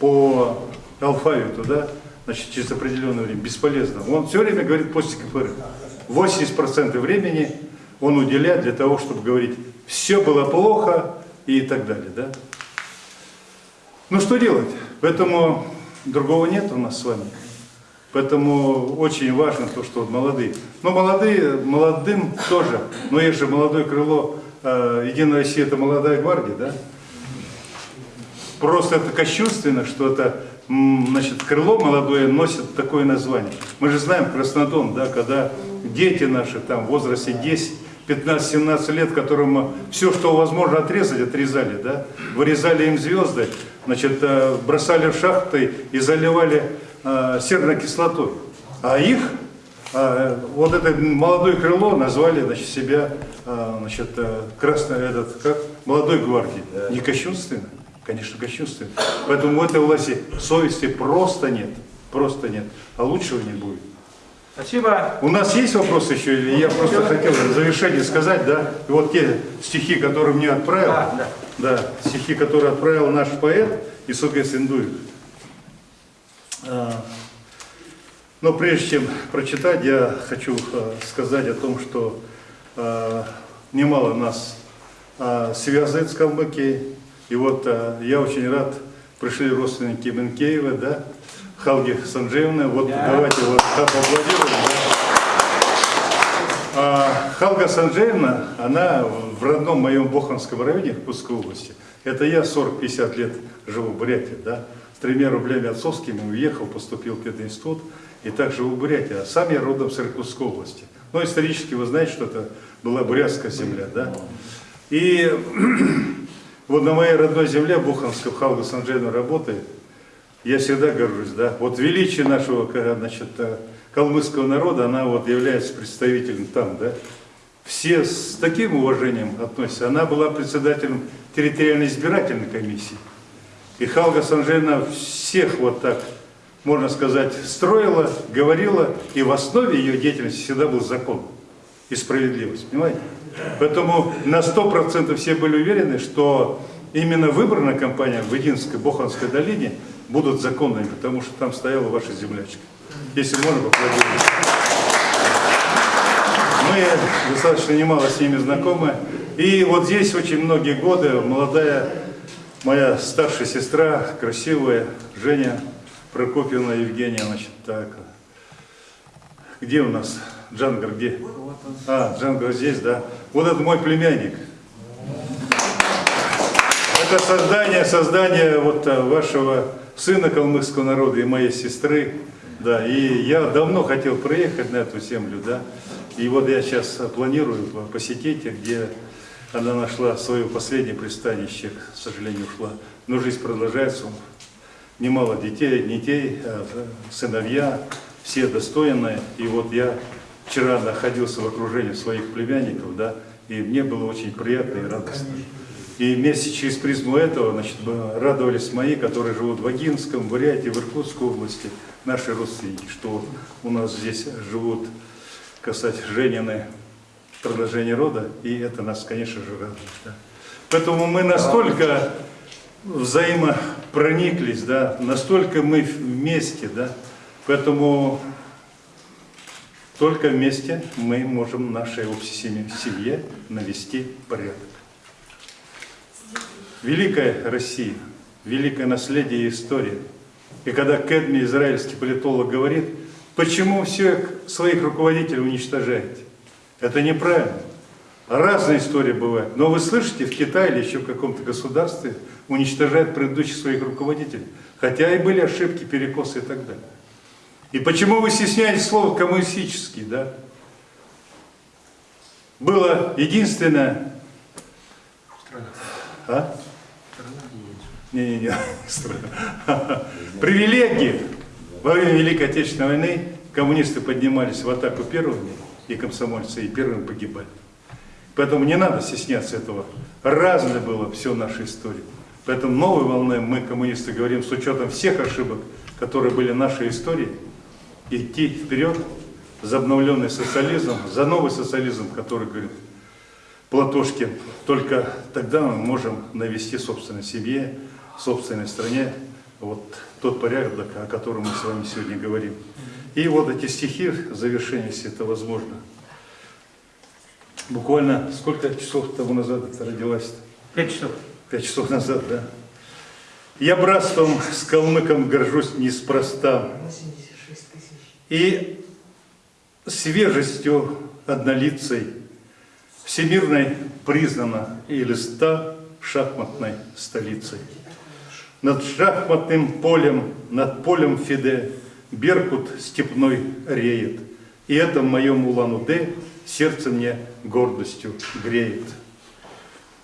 по алфавиту, да, значит, через определенное время, бесполезно. Он все время говорит после КПРФ. 80% времени он уделяет для того, чтобы говорить, все было плохо и так далее, да. Ну что делать? Поэтому другого нет у нас с вами. Поэтому очень важно то, что вот молодые. Но молодые, молодым тоже. Но есть же молодое крыло э, Единая Россия, это молодая гвардия, да? Просто это кощунственно, что это, значит, крыло молодое носит такое название. Мы же знаем Краснодон, да, когда дети наши там в возрасте 15-17 лет, которым все, что возможно отрезать, отрезали, да, вырезали им звезды, значит, э, бросали в шахты и заливали э, серной кислотой. А их, э, вот это молодое крыло назвали, значит, себя, э, значит, э, красной, этот, как, молодой гвардии. Не кощунственно? Конечно, кощунственно. Поэтому у этой власти совести просто нет, просто нет. А лучшего не будет. Спасибо. У нас есть вопросы еще, или я просто хотел в завершение сказать, да, и вот те стихи, которые мне отправил, Да, да, стихи, которые отправил наш поэт Исугес Индуев. А, Но прежде чем прочитать, я хочу а, сказать о том, что а, немало нас связывает с Калмыкией. И вот я очень рад, пришли родственники Менкеева, да, Халги Санджеевны. Вот давайте вот поаплодируем. да. А Халга Санджеевна, она в родном моем Боханском районе Иркутской области. Это я 40-50 лет живу в Бурятии, да. С тремя рублями отцовскими уехал, поступил в пединститут и так живу в Бурятии. А сам я родом с Иркутской области. Но исторически вы знаете, что это была бурятская земля, да. И вот на моей родной земле, Буханском, Халга Санджеевна работает. Я всегда горжусь, да. Вот величие нашего, ка- значит, э, калмыцкого народа, она вот является представителем там, да. Все с таким уважением относятся. Она была председателем территориальной избирательной комиссии. И Халга Санжена всех вот так, можно сказать, строила, говорила, и в основе ее деятельности всегда был закон и справедливость, понимаете? Поэтому на 100% все были уверены, что именно выборная кампания в Единской Боханской долине будут законными, потому что там стояла ваша землячка. Если можно, поаплодировать. Мы достаточно немало с ними знакомы. И вот здесь очень многие годы молодая моя старшая сестра, красивая, Женя Прокопьевна Евгения, значит, так. Где у нас? Джангар где? А, Джангар здесь, да. Вот это мой племянник. Это создание, создание вот а, вашего сына калмыцкого народа и моей сестры. Да, и я давно хотел проехать на эту землю, да. И вот я сейчас планирую посетить, где она нашла свое последнее пристанище, к сожалению, ушла. Но жизнь продолжается, немало детей, детей, а, сыновья, все достойные. И вот я вчера находился в окружении своих племянников, да, и мне было очень приятно и радостно. И вместе через призму этого, значит, радовались мои, которые живут в Агинском, Бурятии, в Иркутской области, наши родственники, что у нас здесь живут, касать Женины, продолжение рода, и это нас, конечно же, радует. Да. Поэтому мы настолько взаимопрониклись, да, настолько мы вместе, да, поэтому только вместе мы можем нашей общей семье навести порядок. Великая Россия, великое наследие и история. И когда Кэдми, израильский политолог, говорит, почему всех своих руководителей уничтожаете? Это неправильно. Разные истории бывают. Но вы слышите, в Китае или еще в каком-то государстве уничтожают предыдущих своих руководителей. Хотя и были ошибки, перекосы и так далее. И почему вы стесняетесь слова коммунистический, да? Было единственное... А? Не-не-не. Привилегии. Во время Великой Отечественной войны коммунисты поднимались в атаку первыми, и комсомольцы, и первыми погибали. Поэтому не надо стесняться этого. Разное было все нашей истории. Поэтому новой волной мы, коммунисты, говорим с учетом всех ошибок, которые были в нашей истории, идти вперед за обновленный социализм, за новый социализм, который, говорит Платошкин, только тогда мы можем навести собственной семье, собственной стране вот тот порядок, о котором мы с вами сегодня говорим. И вот эти стихи в завершении, если это возможно. Буквально сколько часов тому назад это родилась? -то? Пять часов. Пять часов назад, да. Я братством с калмыком горжусь неспроста. И свежестью однолицей всемирной признана и листа шахматной столицей. Над шахматным полем, над полем Фиде Беркут степной реет. И это в моем Улан-Удэ сердце мне гордостью греет.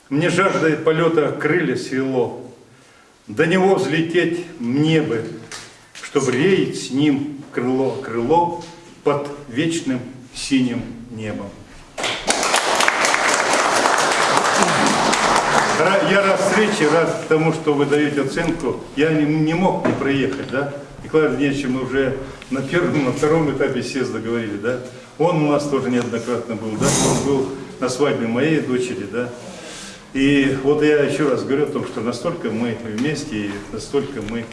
Мне жаждой полета крылья свело, до него взлететь мне бы, чтобы реять с ним крыло, крыло под вечным синим небом. Я рад встрече, рад тому, что вы даете оценку. Я не, не мог не проехать, да? Николай Ильич, мы уже на первом, на втором этапе съезда говорили, да? Он у нас тоже неоднократно был, да? Он был на свадьбе моей дочери, да? И вот я еще раз говорю о том, что настолько мы вместе и настолько мы